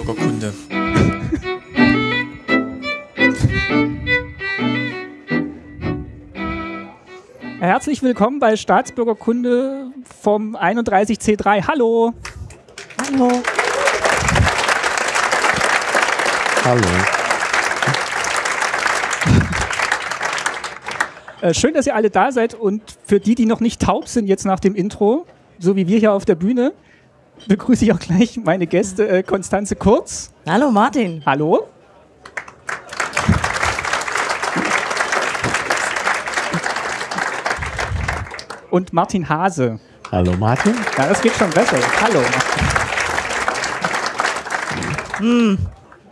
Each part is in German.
Staatsbürgerkunde. Herzlich willkommen bei Staatsbürgerkunde vom 31C3. Hallo. Hallo. Hallo. Äh, schön, dass ihr alle da seid und für die, die noch nicht taub sind jetzt nach dem Intro, so wie wir hier auf der Bühne, begrüße ich auch gleich meine Gäste äh, Konstanze Kurz. Hallo Martin. Hallo. Und Martin Hase. Hallo Martin. Ja, das geht schon besser. Hallo. Hm.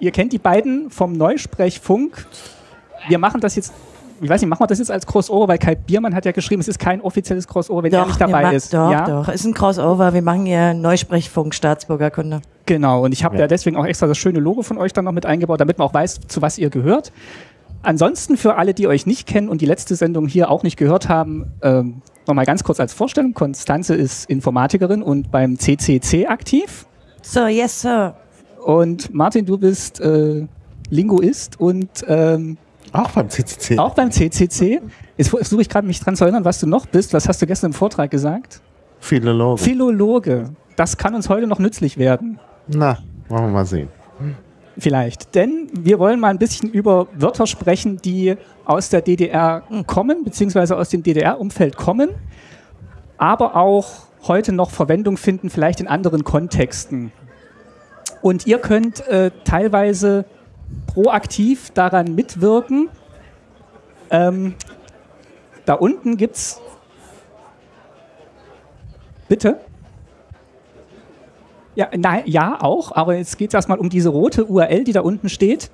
Ihr kennt die beiden vom Neusprechfunk. Wir machen das jetzt, ich weiß nicht, machen wir das jetzt als Crossover, weil Kai Biermann hat ja geschrieben, es ist kein offizielles Crossover, wenn er nicht dabei ist. Doch, ja? doch. Ist ein Crossover. Wir machen ja Neusprechfunk Staatsbürgerkunde. Genau, und ich habe Ja. ja. deswegen auch extra das schöne Logo von euch dann noch mit eingebaut, damit man auch weiß, zu was ihr gehört. Ansonsten für alle, die euch nicht kennen und die letzte Sendung hier auch nicht gehört haben, ähm, nochmal ganz kurz als Vorstellung. Konstanze ist Informatikerin und beim CCC aktiv. So, yes, sir. Und Martin, du bist äh, Linguist und ähm, Auch beim CCC. auch beim CCC. Jetzt versuche ich gerade mich dran zu erinnern, was du noch bist. Was hast du gestern im Vortrag gesagt? Philologe. Philologe. Das kann uns heute noch nützlich werden. Na, wollen wir mal sehen. Vielleicht. Denn wir wollen mal ein bisschen über Wörter sprechen, die aus der DDR kommen, beziehungsweise aus dem DDR-Umfeld kommen, aber auch heute noch Verwendung finden, vielleicht in anderen Kontexten. Und ihr könnt äh, teilweise proaktiv daran mitwirken. Ähm, da unten gibt's. Bitte? Ja, nein, ja, auch, aber jetzt geht es erstmal um diese rote URL, die da unten steht.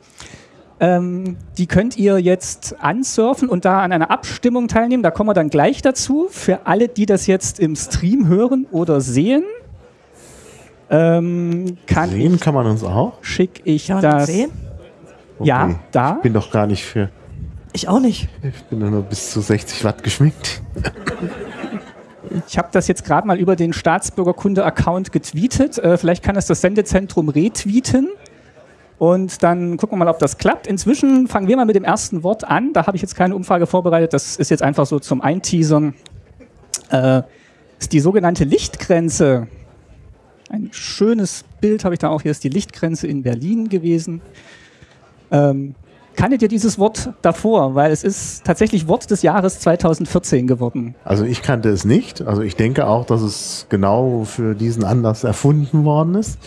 Ähm, die könnt ihr jetzt ansurfen und da an einer Abstimmung teilnehmen. Da kommen wir dann gleich dazu. Für alle, die das jetzt im Stream hören oder sehen, ähm, kann Sehen kann man uns auch. schicke ich Kann man das. das sehen? Ja, Okay. da. Ich bin doch gar nicht für. Ich auch nicht. Ich bin nur bis zu 60 Watt geschminkt. Ich habe das jetzt gerade mal über den Staatsbürgerkunde-Account getweetet. Äh, vielleicht kann es das Sendezentrum retweeten. Und dann gucken wir mal, ob das klappt. Inzwischen fangen wir mal mit dem ersten Wort an. Da habe ich jetzt keine Umfrage vorbereitet. Das ist jetzt einfach so zum Einteasern. Äh, ist die sogenannte Lichtgrenze. Ein schönes Bild habe ich da auch. Hier ist die Lichtgrenze in Berlin gewesen. Ähm, kanntet ihr dieses Wort davor? Weil es ist tatsächlich Wort des Jahres 2014 geworden. Also ich kannte es nicht. Also ich denke auch, dass es genau für diesen Anlass erfunden worden ist.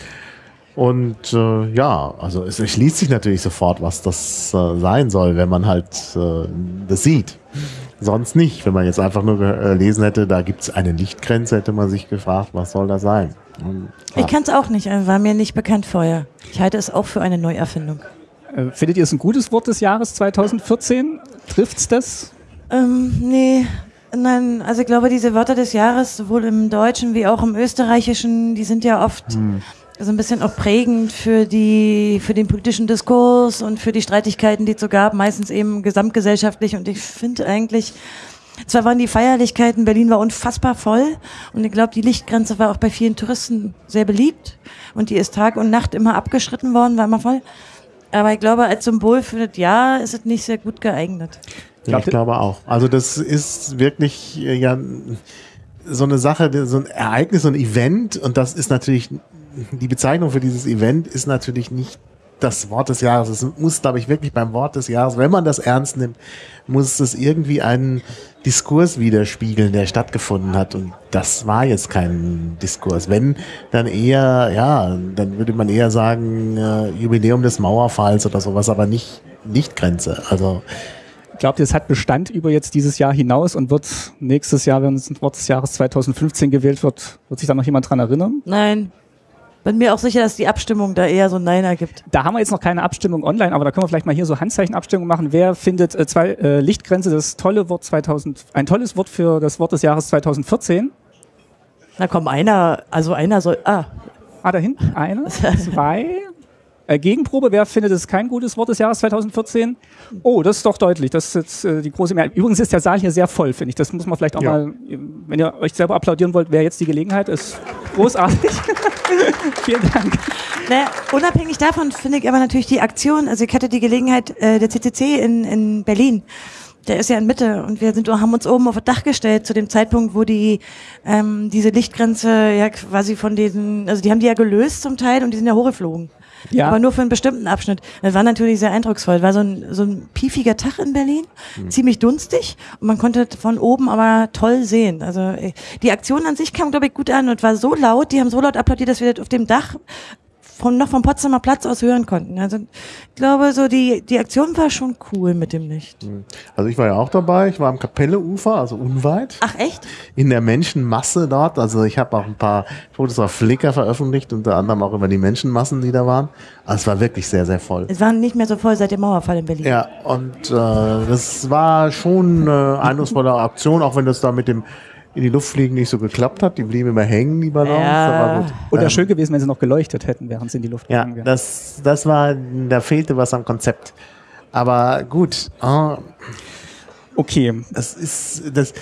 Und äh, ja, also es erschließt sich natürlich sofort, was das äh, sein soll, wenn man halt äh, das sieht. Sonst nicht. Wenn man jetzt einfach nur gelesen hätte, da gibt es eine Lichtgrenze, hätte man sich gefragt, was soll das sein? Und, Ich kann es auch nicht. äh, War mir nicht bekannt vorher. Ich halte es auch für eine Neuerfindung. Äh, Findet ihr es ein gutes Wort des Jahres 2014? Trifft's das? Ähm, nee. Nein, also ich glaube, diese Wörter des Jahres, sowohl im Deutschen wie auch im Österreichischen, die sind ja oft so ein bisschen auch prägend für die, für den politischen Diskurs und für die Streitigkeiten, die es so gab, meistens eben gesamtgesellschaftlich. Und ich finde eigentlich, zwar waren die Feierlichkeiten, Berlin war unfassbar voll und ich glaube, die Lichtgrenze war auch bei vielen Touristen sehr beliebt und die ist Tag und Nacht immer abgeschritten worden, war immer voll. Aber ich glaube, als Symbol für das Jahr ist es nicht sehr gut geeignet. Ja, ich glaube auch. Also das ist wirklich äh, ja so eine Sache, so ein Ereignis, so ein Event und das ist natürlich, die Bezeichnung für dieses Event ist natürlich nicht das Wort des Jahres. Es muss, glaube ich, wirklich beim Wort des Jahres, wenn man das ernst nimmt, muss es irgendwie einen Diskurs widerspiegeln, der stattgefunden hat. Und das war jetzt kein Diskurs. Wenn, dann eher, ja, dann würde man eher sagen, äh, Jubiläum des Mauerfalls oder sowas, aber nicht Lichtgrenze. Also Glaubt ihr, es hat Bestand über jetzt dieses Jahr hinaus und wird nächstes Jahr, wenn es ein Wort des Jahres 2015 gewählt wird, wird sich da noch jemand dran erinnern? Nein. Bin mir auch sicher, dass die Abstimmung da eher so ein Nein ergibt. Da haben wir jetzt noch keine Abstimmung online, aber da können wir vielleicht mal hier so Handzeichen-Abstimmung machen. Wer findet äh, zwei, äh, Lichtgrenze das tolle Wort 2000, ein tolles Wort für das Wort des Jahres 2014? Na komm, einer, also einer soll, ah, Ah, da hinten eine, zwei. Äh, Gegenprobe, wer findet es kein gutes Wort des Jahres 2014? Oh, das ist doch deutlich. Das ist jetzt äh, die große Mehrheit. Übrigens ist der Saal hier sehr voll, finde ich. Das muss man vielleicht auch Ja. mal, wenn ihr euch selber applaudieren wollt, wäre jetzt die Gelegenheit. Ist großartig. Vielen Dank. Naja, unabhängig davon finde ich aber natürlich die Aktion, also ich hatte die Gelegenheit, äh, der CCC in, in Berlin, der ist ja in Mitte und wir sind, haben uns oben auf das Dach gestellt zu dem Zeitpunkt, wo die ähm, diese Lichtgrenze ja quasi von diesen, also die haben die ja gelöst zum Teil und die sind ja hochgeflogen. Ja. Aber nur für einen bestimmten Abschnitt. Das war natürlich sehr eindrucksvoll. War so ein, so ein piefiger Tag in Berlin, ziemlich dunstig und man konnte von oben aber toll sehen. Also äh, die Aktion an sich kam, glaube ich, gut an und war so laut, die haben so laut applaudiert, dass wir das auf dem Dach vom, noch vom Potsdamer Platz aus hören konnten. Also ich glaube, so die, die Aktion war schon cool mit dem Licht. Also ich war ja auch dabei, ich war am Kapelleufer, also unweit. Ach echt? in der Menschenmasse dort. Also ich habe auch ein paar Fotos auf Flickr veröffentlicht, unter anderem auch über die Menschenmassen, die da waren. Also es war wirklich sehr, sehr voll. Es war nicht mehr so voll seit dem Mauerfall in Berlin. Ja, und äh, das war schon eine eindrucksvolle Aktion, auch wenn das da mit dem in die Luft fliegen nicht so geklappt hat. Die blieben immer hängen, die Ballons. Ja. Aber gut. Und Ähm, wäre schön gewesen, wenn sie noch geleuchtet hätten, während sie in die Luft ja, gegangen wären. das, das war, da fehlte was am Konzept. Aber gut, ah, Okay, das ist, das,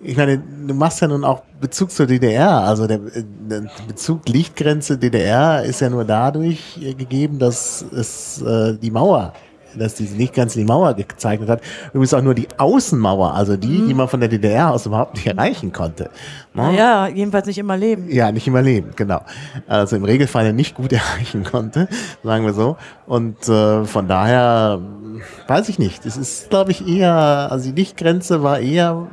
ich meine, du machst ja nun auch Bezug zur DDR. Also der, der Bezug Lichtgrenze DDR ist ja nur dadurch äh, gegeben, dass es äh, die Mauer, dass diese Lichtgrenze die Mauer gezeichnet hat. Übrigens auch nur die Außenmauer, also die, die man von der DDR aus überhaupt nicht erreichen konnte. Ne? Ja, jedenfalls nicht immer leben. Ja, nicht immer leben, genau. Also im Regelfall nicht gut erreichen konnte, sagen wir so. Und äh, von daher weiß ich nicht. Es ist, glaube ich, eher, also die Lichtgrenze war eher,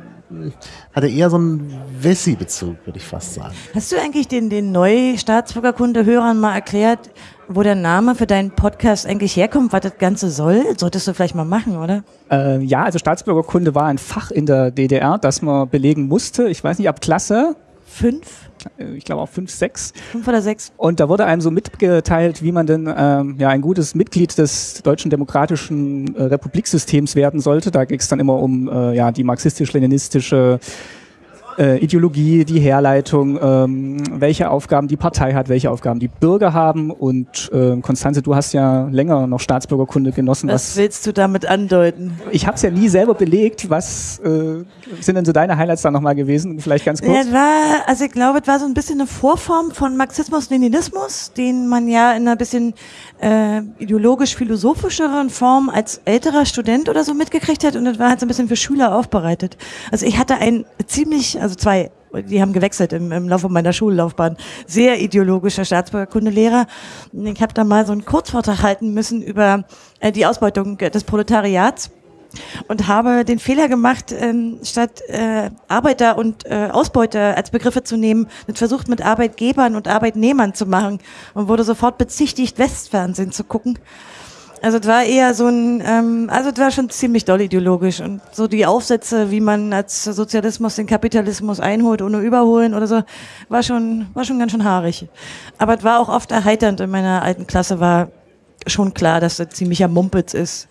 hatte eher so einen Wessi-Bezug, würde ich fast sagen. Hast du eigentlich den, den Neu-Staatsbürgerkunde-Hörern mal erklärt, wo der Name für deinen Podcast eigentlich herkommt, was das Ganze soll? Solltest du vielleicht mal machen, oder? äh, ja, also Staatsbürgerkunde war ein Fach in der DDR, das man belegen musste. Ich weiß nicht, ab Klasse, Fünf? äh, ich glaube auch fünf, sechs. Fünf oder sechs? Und da wurde einem so mitgeteilt, wie man denn ähm, ja ein gutes Mitglied des deutschen demokratischen äh, Republiksystems werden sollte. Da ging es dann immer um äh, ja die marxistisch-leninistische äh, Ideologie, die Herleitung, ähm, welche Aufgaben die Partei hat, welche Aufgaben die Bürger haben. Und äh, Konstanze, du hast ja länger noch Staatsbürgerkunde genossen. Was willst du damit andeuten? ich habe es ja nie selber belegt. Was äh, sind denn so deine Highlights da nochmal gewesen? Vielleicht ganz kurz. Ja, war, also ich glaube, es war so ein bisschen eine Vorform von Marxismus-Leninismus, den man ja in einer bisschen äh, ideologisch-philosophischeren Form als älterer Student oder so mitgekriegt hat und das war halt so ein bisschen für Schüler aufbereitet. Also ich hatte ein ziemlich, also zwei, die haben gewechselt im, im Laufe meiner Schullaufbahn, sehr ideologischer Staatsbürgerkundelehrer. Und Ich habe da mal so einen Kurzvortrag halten müssen über äh, die Ausbeutung des Proletariats und habe den Fehler gemacht, ähm, statt äh, Arbeiter und äh, Ausbeuter als Begriffe zu nehmen, das versucht mit Arbeitgebern und Arbeitnehmern zu machen und wurde sofort bezichtigt, Westfernsehen zu gucken. Also es war eher so ein, ähm, also es war schon ziemlich doll ideologisch und so die Aufsätze, wie man als Sozialismus den Kapitalismus einholt ohne überholen oder so, war schon, war schon ganz schön haarig. Aber es war auch oft erheiternd. In meiner alten Klasse war schon klar, dass das ziemlicher Mumpitz ist.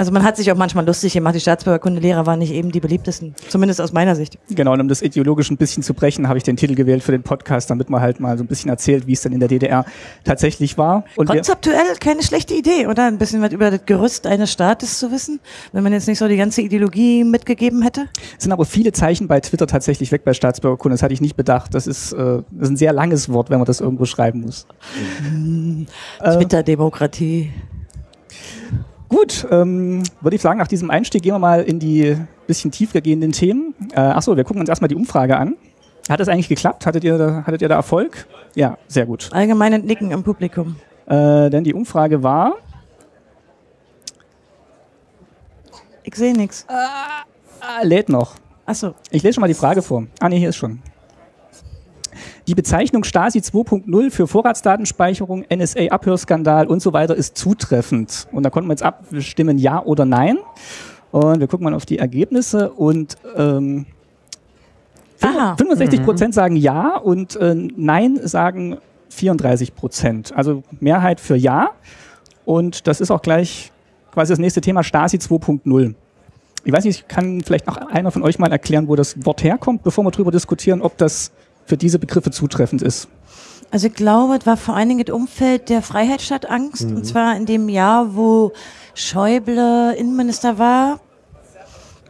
Also man hat sich auch manchmal lustig gemacht. Die Staatsbürgerkundelehrer waren nicht eben die beliebtesten, zumindest aus meiner Sicht. Genau, und um das ideologisch ein bisschen zu brechen, habe ich den Titel gewählt für den Podcast, damit man halt mal so ein bisschen erzählt, wie es denn in der DDR tatsächlich war. Und Konzeptuell keine schlechte Idee, oder? Ein bisschen was über das Gerüst eines Staates zu wissen, wenn man jetzt nicht so die ganze Ideologie mitgegeben hätte. es sind aber viele Zeichen bei Twitter tatsächlich weg bei Staatsbürgerkunde. Das hatte ich nicht bedacht. Das ist, äh, das ist ein sehr langes Wort, wenn man das irgendwo schreiben muss. Äh, Twitter-Demokratie. Gut, ähm, würde ich sagen, nach diesem Einstieg gehen wir mal in die bisschen tiefer gehenden Themen. Äh, achso, wir gucken uns erstmal die Umfrage an. Hat das eigentlich geklappt? Hattet ihr, da- hattet ihr da Erfolg? Ja, sehr gut. Allgemeine Nicken im Publikum. Äh, denn die Umfrage war, Ich sehe nichts. ah, lädt noch. Achso. Ich lese schon mal die Frage vor. Ah, nee, hier ist schon. Die Bezeichnung Stasi 2.0 für Vorratsdatenspeicherung, NSA-Abhörskandal und so weiter ist zutreffend. Und da konnten wir jetzt abstimmen, ja oder nein. Und wir gucken mal auf die Ergebnisse und ähm, Aha. 65 Prozent sagen ja und äh, nein sagen 34 Prozent. Also Mehrheit für ja. Und das ist auch gleich quasi das nächste Thema Stasi 2.0. Ich weiß nicht, kann vielleicht noch einer von euch mal erklären, wo das Wort herkommt, bevor wir darüber diskutieren, ob das für diese Begriffe zutreffend ist. Also ich glaube, es war vor allen Dingen das Umfeld der Freiheit statt Angst. Und zwar in dem Jahr, wo Schäuble Innenminister war.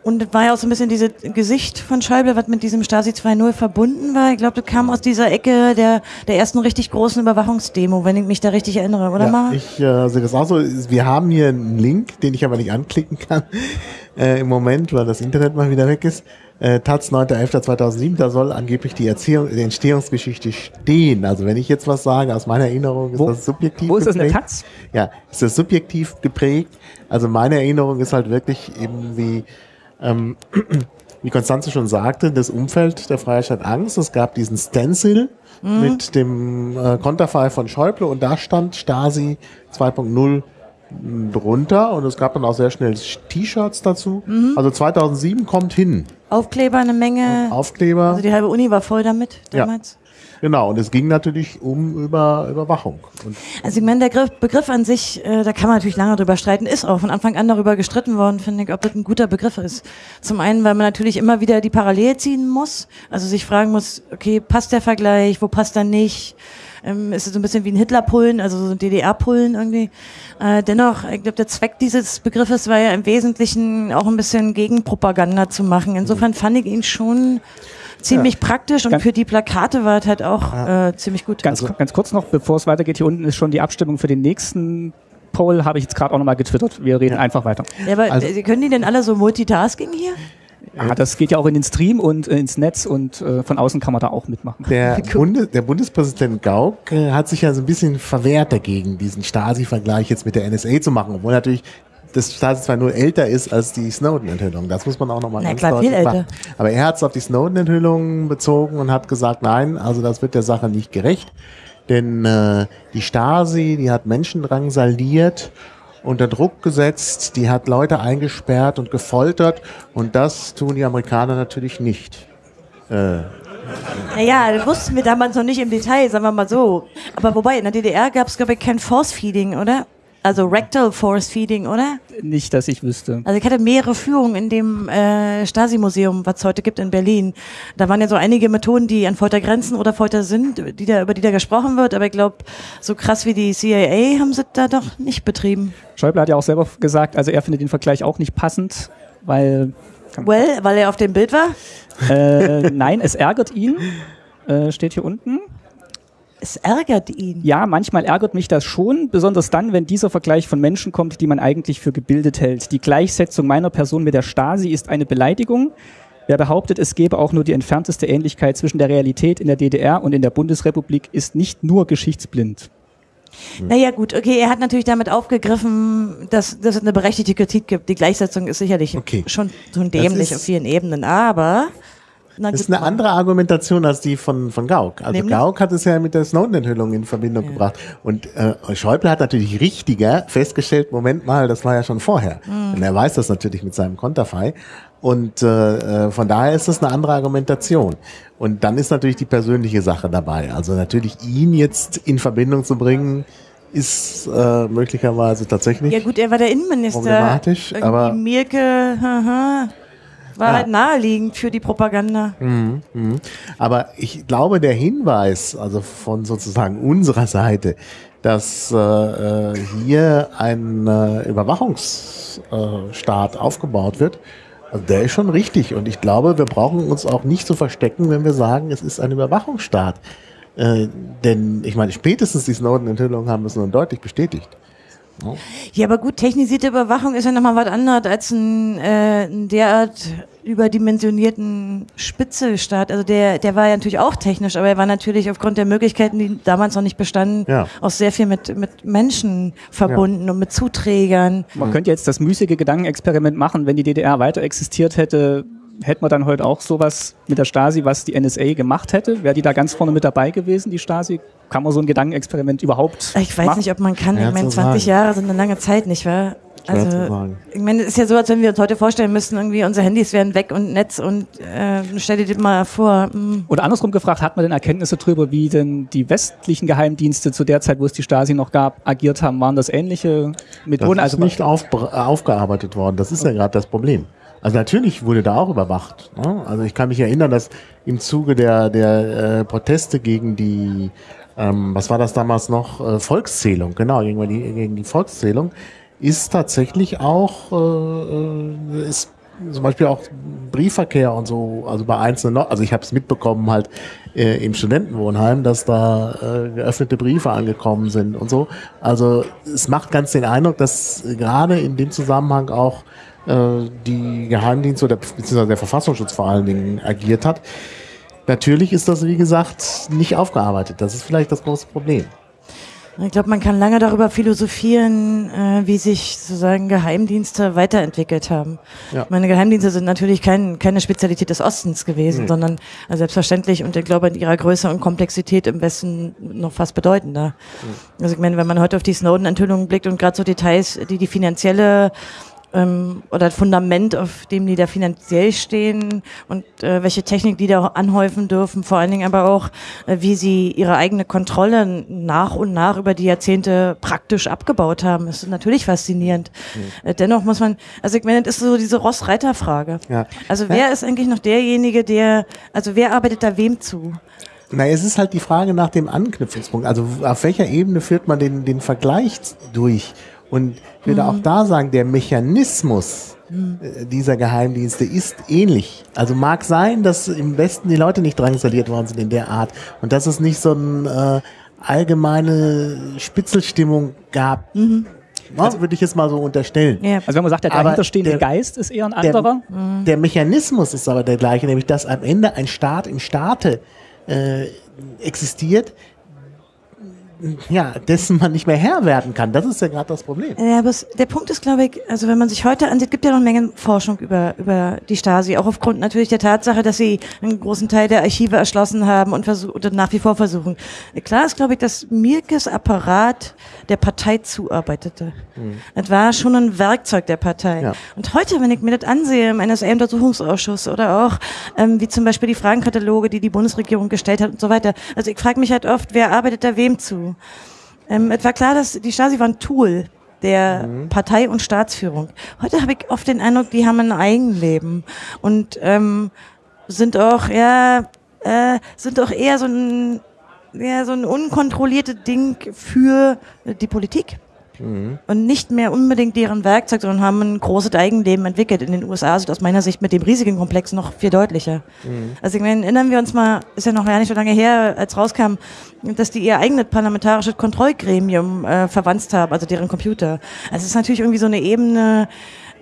Und das war ja auch so ein bisschen dieses Gesicht von Schäuble, was mit diesem Stasi 2.0 verbunden war. Ich glaube, das kam aus dieser Ecke der, der ersten richtig großen Überwachungsdemo, wenn ich mich da richtig erinnere, oder ja, mal? Ich äh, sehe das auch so. Wir haben hier einen Link, den ich aber nicht anklicken kann äh, im Moment, weil das Internet mal wieder weg ist. Äh, Taz 9.11.2007, da soll angeblich die, Erziehung, die Entstehungsgeschichte stehen. Also wenn ich jetzt was sage, aus meiner Erinnerung ist Wo- das subjektiv Wo ist das in der geprägt. Taz? Ja, ist das subjektiv geprägt. Also meine Erinnerung ist halt wirklich eben wie, ähm, wie Konstanze schon sagte, das Umfeld der Freistaat Angst. Es gab diesen Stencil mit dem äh, Konterfei von Schäuble und da stand Stasi 2.0 drunter und es gab dann auch sehr schnell T-Shirts dazu. Also 2007 kommt hin. Aufkleber eine Menge. Aufkleber. Also die halbe Uni war voll damit Ja. damals. Genau, und es ging natürlich um über Überwachung. Und Also ich meine, der Griff, Begriff an sich, äh, da kann man natürlich lange drüber streiten, ist auch von Anfang an darüber gestritten worden, finde ich, ob das ein guter Begriff ist. Zum einen, weil man natürlich immer wieder die Parallele ziehen muss, also sich fragen muss, okay, passt der Vergleich, wo passt er nicht? Ähm, ist es so ein bisschen wie ein Hitler-Pullen, also so ein DDR-Pullen irgendwie. Äh, dennoch, ich glaube, der Zweck dieses Begriffes war ja im Wesentlichen auch ein bisschen Gegenpropaganda zu machen. Insofern fand ich ihn schon ziemlich praktisch und Ganz- für die Plakate war es halt auch äh, ziemlich gut. Ganz, ganz kurz noch, bevor es weitergeht, hier unten ist schon die Abstimmung für den nächsten Poll, habe ich jetzt gerade auch nochmal getwittert. Wir reden einfach weiter. Ja, aber Also- können die denn alle so Multitasking hier? Ja, das geht ja auch in den Stream und äh, ins Netz und äh, von außen kann man da auch mitmachen. Der, Bunde, der Bundespräsident Gauck äh, hat sich ja so ein bisschen verwehrt dagegen, diesen Stasi-Vergleich jetzt mit der NSA zu machen, obwohl natürlich das Stasi zwar nur älter ist als die Snowden-Enthüllung. Das muss man auch nochmal ganz klar, deutlich viel machen. älter. Aber er hat es auf die Snowden-Enthüllung bezogen und hat gesagt, nein, also das wird der Sache nicht gerecht. Denn äh, die Stasi, die hat Menschen drangsaliert, unter Druck gesetzt, die hat Leute eingesperrt und gefoltert und das tun die Amerikaner natürlich nicht. Naja, das wussten wir damals noch nicht im Detail, sagen wir mal so. Aber wobei, in der DDR gab es, glaube ich, kein Force-Feeding, oder? Also Rectal Force-Feeding, oder? Nicht, dass ich wüsste. Also ich hatte mehrere Führungen in dem äh, Stasi-Museum, was es heute gibt in Berlin. Da waren ja so einige Methoden, die an Folter grenzen oder Folter sind, die da, über die da gesprochen wird. Aber ich glaube, so krass wie die CIA haben sie da doch nicht betrieben. Schäuble hat ja auch selber gesagt, also er findet den Vergleich auch nicht passend, weil Well, weil er auf dem Bild war. äh, nein, es ärgert ihn. Äh, steht hier unten. Es ärgert ihn. Ja, manchmal ärgert mich das schon, besonders dann, wenn dieser Vergleich von Menschen kommt, die man eigentlich für gebildet hält. Die Gleichsetzung meiner Person mit der Stasi ist eine Beleidigung. Wer behauptet, es gebe auch nur die entfernteste Ähnlichkeit zwischen der Realität in der DDR und in der Bundesrepublik, ist nicht nur geschichtsblind. Naja, gut, okay, er hat natürlich damit aufgegriffen, dass, dass es eine berechtigte Kritik gibt. Die Gleichsetzung ist sicherlich Okay. schon so dämlich ist- auf vielen Ebenen, aber. Na, Das ist eine andere Argumentation als die von, von Gauck. Also Nämlich? Gauck hat es ja mit der Snowden-Enthüllung in Verbindung gebracht. Und äh, Schäuble hat natürlich richtiger festgestellt, Moment mal, das war ja schon vorher. Mhm. Und er weiß das natürlich mit seinem Konterfei. Und äh, äh, von daher ist das eine andere Argumentation. Und dann ist natürlich die persönliche Sache dabei. Also natürlich ihn jetzt in Verbindung zu bringen, ist äh, möglicherweise tatsächlich. Ja gut, er war der Innenminister. Problematisch, aber- Mirke, haha, war Ja. halt naheliegend für die Propaganda. Aber ich glaube, der Hinweis, also von sozusagen unserer Seite, dass äh, äh, hier ein äh, Überwachungsstaat aufgebaut wird, also der ist schon richtig. Und ich glaube, wir brauchen uns auch nicht zu verstecken, wenn wir sagen, es ist ein Überwachungsstaat. Äh, denn ich meine, spätestens die Snowden-Enthüllungen haben es nun deutlich bestätigt. Ja, aber gut, technisierte Überwachung ist ja nochmal was anderes als ein, äh, ein derart überdimensionierten Spitzelstaat. Also der, der war ja natürlich auch technisch, aber er war natürlich aufgrund der Möglichkeiten, die damals noch nicht bestanden, Ja. auch sehr viel mit, mit Menschen verbunden und mit Zuträgern. Man könnte jetzt das müßige Gedankenexperiment machen, wenn die DDR weiter existiert hätte, hätte man dann heute auch sowas mit der Stasi, was die NSA gemacht hätte? Wäre die da ganz vorne mit dabei gewesen, die Stasi? Kann man so ein Gedankenexperiment überhaupt Ich weiß machen? nicht, ob man kann. Schwer ich meine, zu 20 sagen. Jahre sind eine lange Zeit, nicht wahr? Also, ich meine, es ist ja so, als wenn wir uns heute vorstellen müssten, irgendwie unsere Handys wären weg und Netz und äh, stell dir das mal vor. hm. Oder andersrum gefragt, hat man denn Erkenntnisse darüber, wie denn die westlichen Geheimdienste zu der Zeit, wo es die Stasi noch gab, agiert haben? Waren das ähnliche Das Methoden? ist also nicht aufgearbeitet worden. Das ist ja gerade das Problem. Also natürlich wurde da auch überwacht. Ne? Also ich kann mich erinnern, dass im Zuge der, der äh, Proteste gegen die, ähm, was war das damals noch, äh, Volkszählung, genau, gegen die, gegen die Volkszählung, ist tatsächlich auch, äh, äh, ist zum Beispiel auch Briefverkehr und so, also bei einzelnen, also ich habe es mitbekommen halt äh, im Studentenwohnheim, dass da äh, geöffnete Briefe angekommen sind und so. Also es macht ganz den Eindruck, dass gerade in dem Zusammenhang auch die Geheimdienste oder beziehungsweise der Verfassungsschutz vor allen Dingen agiert hat. Natürlich ist das, wie gesagt, nicht aufgearbeitet. Das ist vielleicht das große Problem. Ich glaube, man kann lange darüber philosophieren, äh, wie sich sozusagen Geheimdienste weiterentwickelt haben. Ja. Meine Geheimdienste sind natürlich kein, keine Spezialität des Ostens gewesen, mhm. sondern also selbstverständlich und ich glaube in ihrer Größe und Komplexität im Westen noch fast bedeutender. Mhm. Also ich meine, wenn man heute auf die Snowden-Enthüllungen blickt und gerade so Details, die die finanzielle ähm, oder Fundament, auf dem die da finanziell stehen und äh, welche Technik die da anhäufen dürfen, vor allen Dingen aber auch, äh, wie sie ihre eigene Kontrolle nach und nach über die Jahrzehnte praktisch abgebaut haben. Das ist natürlich faszinierend. Mhm. Äh, dennoch muss man, also ich meine, das ist so diese Ross-Reiter-Frage. Ja. Also wer ja. ist eigentlich noch derjenige, der, also wer arbeitet da wem zu? Na, es ist halt die Frage nach dem Anknüpfungspunkt. Also auf welcher Ebene führt man den, den Vergleich durch? Und ich würde mhm. auch da sagen, der Mechanismus mhm. dieser Geheimdienste ist ähnlich. Also mag sein, dass im Westen die Leute nicht drangsaliert worden sind in der Art und dass es nicht so eine äh, allgemeine Spitzelstimmung gab. Mhm. Also würde ich jetzt mal so unterstellen. Ja. Also wenn man sagt, der dahinterstehende Geist ist eher ein anderer. Der, mhm. der, Mechanismus ist aber der gleiche, nämlich dass am Ende ein Staat im Staate äh, existiert, ja, dessen man nicht mehr Herr werden kann. Das ist ja gerade das Problem. Ja, aber der Punkt ist, glaube ich, also wenn man sich heute ansieht, gibt ja noch eine Menge Forschung über, über die Stasi, auch aufgrund natürlich der Tatsache, dass sie einen großen Teil der Archive erschlossen haben und, und nach wie vor versuchen. Klar ist, glaube ich, dass Mirkes Apparat der Partei zuarbeitete. Mhm. Das war schon ein Werkzeug der Partei. Ja. Und heute, wenn ich mir das ansehe im NSA-Untersuchungsausschuss oder auch ähm, wie zum Beispiel die Fragenkataloge, die die Bundesregierung gestellt hat und so weiter. Also ich frage mich halt oft, wer arbeitet da wem zu? Ähm, es war klar, dass die Stasi war ein Tool der mhm. Partei- und Staatsführung. Heute habe ich oft den Eindruck, die haben ein Eigenleben und ähm, sind auch, ja, äh, sind auch eher so ein, ja, so ein unkontrolliertes Ding für die Politik mhm. und nicht mehr unbedingt deren Werkzeug, sondern haben ein großes Eigenleben entwickelt. In den USA sind aus meiner Sicht mit dem riesigen Komplex noch viel deutlicher. Mhm. Also ich meine, erinnern wir uns mal, ist ja noch gar nicht so lange her, als rauskam, dass die ihr eigenes parlamentarisches Kontrollgremium äh, verwandt haben, also deren Computer. Also es ist natürlich irgendwie so eine Ebene,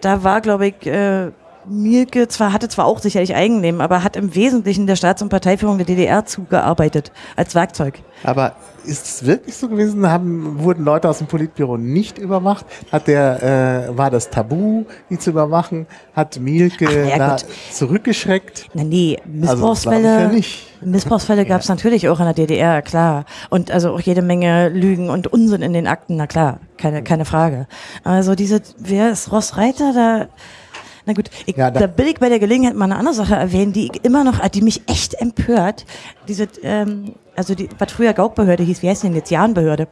da war, glaube ich, äh, Mielke zwar hatte zwar auch sicherlich Eigenleben, aber hat im Wesentlichen der Staats- und Parteiführung der DDR zugearbeitet als Werkzeug. Aber ist es wirklich so gewesen? Haben, wurden Leute aus dem Politbüro nicht überwacht? Hat der, äh, war das Tabu, die zu überwachen? Hat Mielke ja, zurückgeschreckt? Na, nee, Missbrauchsfälle, also, ja Missbrauchsfälle gab es ja. natürlich auch in der DDR, klar. Und also auch jede Menge Lügen und Unsinn in den Akten, na klar, keine, keine Frage. Also diese, wer ist Ross Reiter, da, na gut, ich, ja, da, da will ich bei der Gelegenheit mal eine andere Sache erwähnen, die immer noch, die mich echt empört. Diese, ähm, also die, was früher Gaukbehörde hieß, wie heißt denn jetzt Jahrenbehörde?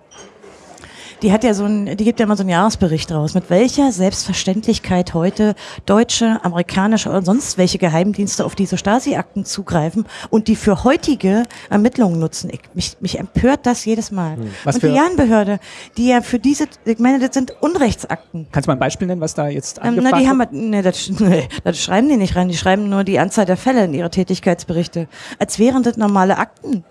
Die hat ja so ein, die gibt ja immer so einen Jahresbericht raus, mit welcher Selbstverständlichkeit heute deutsche, amerikanische oder sonst welche Geheimdienste auf diese Stasi-Akten zugreifen und die für heutige Ermittlungen nutzen. Ich, mich, mich empört das jedes Mal. Hm. Und die Jahrenbehörde, die ja für diese, ich meine, das sind Unrechtsakten. Kannst du mal ein Beispiel nennen, was da jetzt ähm, Na, die haben, nee, das, nee, das schreiben die nicht rein, die schreiben nur die Anzahl der Fälle in ihre Tätigkeitsberichte. Als wären das normale Akten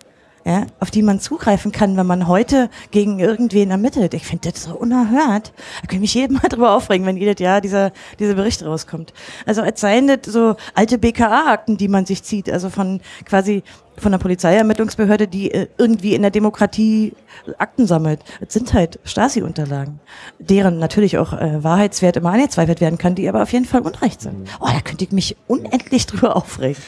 ja, auf die man zugreifen kann, wenn man heute gegen irgendwen ermittelt. Ich finde das so unerhört. Da kann ich mich jedem Mal drüber aufregen, wenn jedes Jahr dieser, dieser Bericht rauskommt. Also als seien das so alte BKA-Akten, die man sich zieht, also von quasi von der Polizeiermittlungsbehörde, die äh, irgendwie in der Demokratie Akten sammelt. Es sind halt Stasi-Unterlagen, deren natürlich auch äh, Wahrheitswert immer angezweifelt werden kann, die aber auf jeden Fall Unrecht sind. Mhm. Oh, da könnte ich mich unendlich drüber aufregen.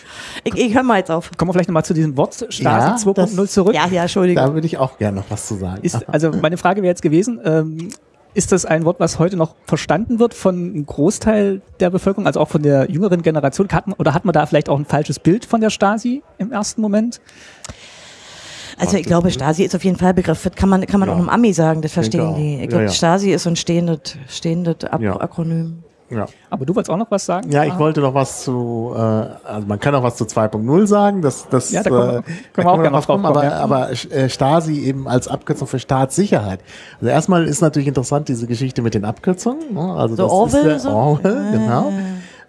Ich, ich höre mal jetzt auf. Kommen wir vielleicht nochmal zu diesem Wort Stasi ja, 2.0 zurück. Ja, ja, Entschuldigung. Da würde ich auch gerne noch was zu sagen. Ist, also meine Frage wäre jetzt gewesen, ähm, ist das ein Wort, was heute noch verstanden wird von einem Großteil der Bevölkerung, also auch von der jüngeren Generation? Hat man, oder hat man da vielleicht auch ein falsches Bild von der Stasi im ersten Moment? Also ich glaube, Stasi ist auf jeden Fall Begriff. Das kann man, kann man ja. auch einem Ami sagen, das verstehen die. Ich glaube, ja, ja. Stasi ist so ein stehendes, stehendes Akronym. Ja. Aber du wolltest auch noch was sagen? Ja, ich ah. wollte noch was zu, äh, also man kann auch was zu 2.0 sagen, das, das, ja, da kommen, äh, können wir auch gerne drauf kommen, aber, ja. aber äh, Stasi eben als Abkürzung für Staatssicherheit. Also erstmal ist natürlich interessant diese Geschichte mit den Abkürzungen, ne? also so das Orwell, ist der Orwell, so? genau.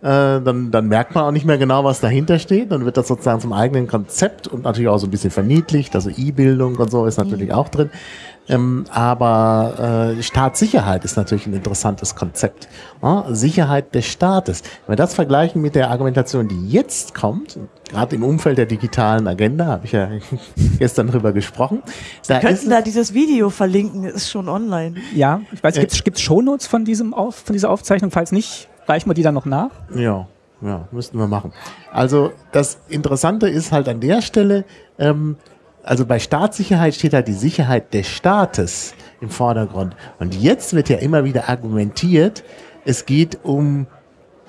äh, dann, dann merkt man auch nicht mehr genau, was dahinter steht. Dann wird das sozusagen zum eigenen Konzept und natürlich auch so ein bisschen verniedlicht. Also E-Bildung und so ist natürlich auch drin. Ähm, aber äh, Staatssicherheit ist natürlich ein interessantes Konzept. Ja, Sicherheit des Staates. Wenn wir das vergleichen mit der Argumentation, die jetzt kommt, gerade im Umfeld der digitalen Agenda, habe ich ja gestern drüber gesprochen. Da könnten da dieses Video verlinken, ist schon online. Ja, ich weiß, gibt es Shownotes von, diesem Auf, von dieser Aufzeichnung? Falls nicht, reichen wir die dann noch nach? Ja, ja, müssten wir machen. Also das Interessante ist halt an der Stelle, ähm, also bei Staatssicherheit steht halt die Sicherheit des Staates im Vordergrund. Und jetzt wird ja immer wieder argumentiert, es geht um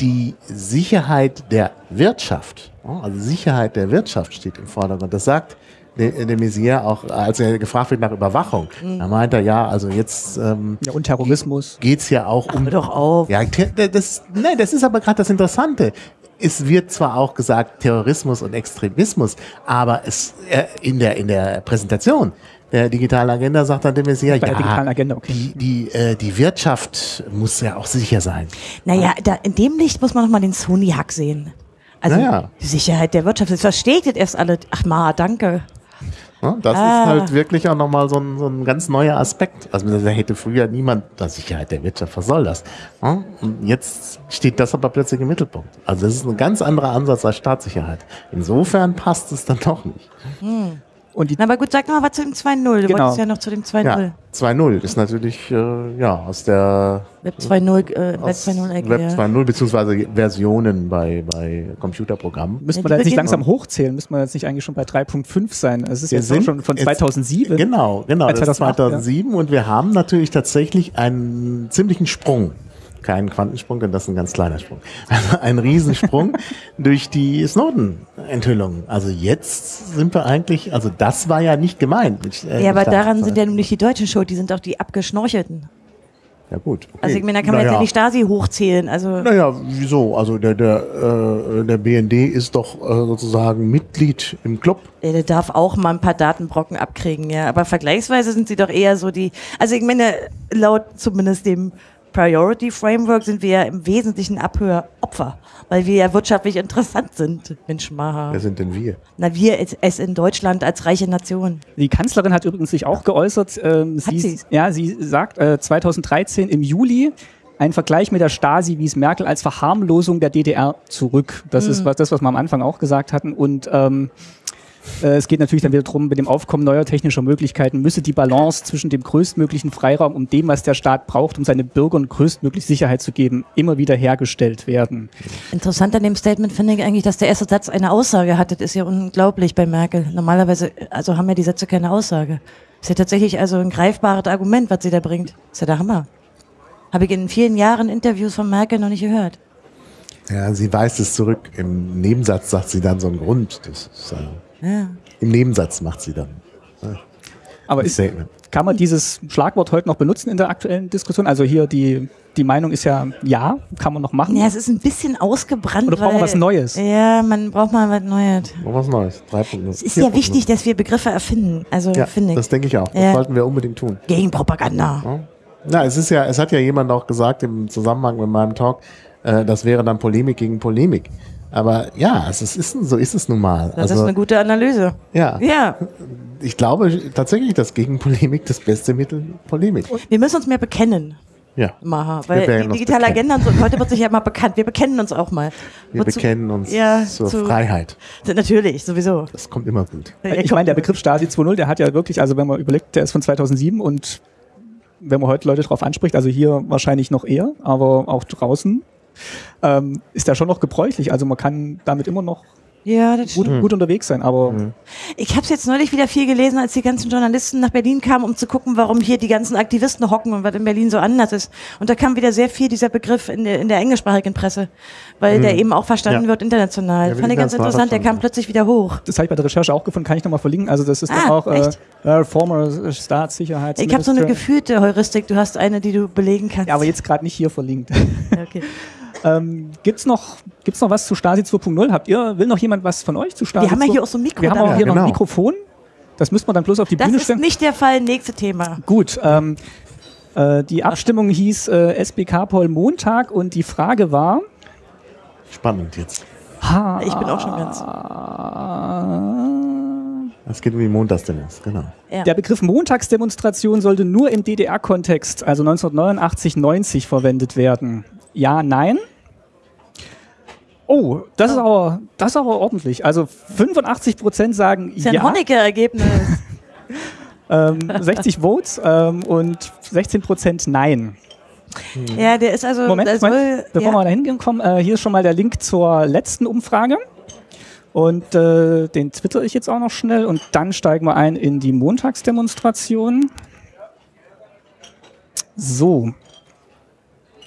die Sicherheit der Wirtschaft. Also Sicherheit der Wirtschaft steht im Vordergrund. Das sagt de, de Maizière auch, als er gefragt wird nach Überwachung. Mhm. Da meint er, ja, also jetzt ähm, ja, und Terrorismus geht's ja auch um. Ach, doch auf. Ja, das, nein, das ist aber gerade das Interessante es wird zwar auch gesagt Terrorismus und Extremismus, aber es äh, in der in der Präsentation der digitalen Agenda sagt dann de Maizière, ja, digitalen Agenda, okay. die, die, äh, die Wirtschaft muss ja auch sicher sein. Naja, da, in dem Licht muss man noch mal den Sony-Hack sehen. Also naja. die Sicherheit der Wirtschaft, das versteht jetzt erst alle. Ach ma, danke. Ja, das ah. ist halt wirklich auch nochmal so ein, so ein ganz neuer Aspekt. Also da hätte früher niemand, die Sicherheit der Wirtschaft, was soll das? Ja, und jetzt steht das aber plötzlich im Mittelpunkt. Also das ist ein ganz anderer Ansatz als Staatssicherheit. Insofern passt es dann doch nicht. Hm. Und die Na, aber gut, sag mal was zu dem 2.0. Du genau. wolltest ja noch zu dem 2.0. Ja, 2.0 ist natürlich äh, ja aus der Web 2.0 äh, Web 2.0 Web 2.0 beziehungsweise Versionen bei, bei Computerprogrammen. Müsste man da jetzt nicht langsam hochzählen? Müsste man jetzt nicht eigentlich schon bei 3.5 sein? Es ist wir jetzt schon von 2007. Genau, genau. Das ist 2007 ja. und wir haben natürlich tatsächlich einen ziemlichen Sprung kein Quantensprung, denn das ist ein ganz kleiner Sprung. Also ein Riesensprung durch die Snowden-Enthüllung. Also jetzt sind wir eigentlich, also das war ja nicht gemeint. Äh, ja, aber daran sind ja nun nicht die Deutschen schuld, die sind doch die Abgeschnorchelten. Ja gut. Okay. Also ich meine, da kann man naja. jetzt ja die Stasi hochzählen. Also naja, wieso? Also der, der, äh, der BND ist doch äh, sozusagen Mitglied im Club. Ja, der darf auch mal ein paar Datenbrocken abkriegen, ja. Aber vergleichsweise sind sie doch eher so die, also ich meine, laut zumindest dem Priority Framework sind wir ja im Wesentlichen Abhöropfer, weil wir ja wirtschaftlich interessant sind. Mensch, Maha. Wer sind denn wir? Na, wir es in Deutschland als reiche Nation. Die Kanzlerin hat übrigens sich auch geäußert. Ähm, sie, sie? Ja, sie sagt äh, 2013 im Juli, ein Vergleich mit der Stasi wies Merkel als Verharmlosung der DDR zurück. Das mhm. ist was, das, was wir am Anfang auch gesagt hatten. Und ähm, äh, es geht natürlich dann wieder darum, mit dem Aufkommen neuer technischer Möglichkeiten müsse die Balance zwischen dem größtmöglichen Freiraum und dem, was der Staat braucht, um seine Bürgern größtmöglich Sicherheit zu geben, immer wieder hergestellt werden. Interessant an dem Statement finde ich eigentlich, dass der erste Satz eine Aussage hat. Das ist ja unglaublich bei Merkel. Normalerweise, also haben ja die Sätze keine Aussage. Das ist ja tatsächlich also ein greifbares Argument, was sie da bringt. Das ist ja der Hammer. Habe ich in vielen Jahren Interviews von Merkel noch nicht gehört. Ja, sie weist es zurück. Im Nebensatz sagt sie dann so einen Grund. Das ist, äh ja. Im Nebensatz macht sie dann. Ja. Aber ist, kann man dieses Schlagwort heute noch benutzen in der aktuellen Diskussion? Also hier die, die Meinung ist ja, ja, kann man noch machen. Ja, es ist ein bisschen ausgebrannt. Oder braucht man was Neues? Ja, man braucht mal was Neues. Was Neues. 3.0. Es ist ja wichtig, dass wir Begriffe erfinden. Also ja, finde ich. Das denke ich auch. Das ja. sollten wir unbedingt tun. Gegen Propaganda. Ja. Na, es ist ja, es hat ja jemand auch gesagt im Zusammenhang mit meinem Talk, äh, das wäre dann Polemik gegen Polemik. Aber ja, es ist, so ist es nun mal. Das also, ist eine gute Analyse. Ja. Ja. Ich glaube tatsächlich, dass gegen Polemik das beste Mittel Polemik. Wir müssen uns mehr bekennen. Ja. Maha, weil die digitale Agenda und so, heute wird sich ja mal bekannt. Wir bekennen uns auch mal. Wir Wozu? bekennen uns ja, zur zu, Freiheit. Natürlich, sowieso. Das kommt immer gut. Ich meine, der Begriff Stasi 2.0, der hat ja wirklich, also wenn man überlegt, der ist von 2007 und wenn man heute Leute darauf anspricht, also hier wahrscheinlich noch eher, aber auch draußen ähm, ist da schon noch gebräuchlich. Also man kann damit immer noch ja, das gut, gut unterwegs sein. Aber mhm. ich habe es jetzt neulich wieder viel gelesen, als die ganzen Journalisten nach Berlin kamen, um zu gucken, warum hier die ganzen Aktivisten hocken und was in Berlin so anders ist. Und da kam wieder sehr viel dieser Begriff in der, in der englischsprachigen Presse, weil mhm. der eben auch verstanden ja. wird international. Ja, Fand ich ganz interessant. Der kam plötzlich wieder hoch. Das habe ich bei der Recherche auch gefunden. Kann ich nochmal verlinken? Also das ist ah, auch äh, äh, former Staatssicherheits. Ich habe so eine gefühlte Heuristik. Du hast eine, die du belegen kannst. Ja, aber jetzt gerade nicht hier verlinkt. okay. Ähm, gibt's noch, gibt's noch was zu Stasi 2.0? Habt ihr, will noch jemand was von euch zu Stasi? Wir haben ja hier auch so ein Mikro. Wir haben auch hier ja, genau. noch ein Mikrofon. Das müssen wir dann bloß auf die das Bühne stellen. Das ist nicht der Fall. Nächste Thema. Gut. Ähm, äh, die Abstimmung hieß äh, SBK Poll Montag und die Frage war, Spannend jetzt. Ha. Ich bin auch schon ganz. Es geht um die Montagsdemos, genau. Ja. Der Begriff Montagsdemonstration sollte nur im DDR-Kontext, also 1989, 90 verwendet werden. Ja, nein? Oh, das ist aber, das ist aber ordentlich. Also 85 Prozent sagen ist ja ein ja, Honecker-Ergebnis. ähm, 60 Votes ähm, und 16 Prozent nein. ja, der ist also. Moment, Moment bevor ja. wir da hinkommen, äh, hier ist schon mal der Link zur letzten Umfrage. Und äh, den twitter ich jetzt auch noch schnell und dann steigen wir ein in die Montagsdemonstration. So,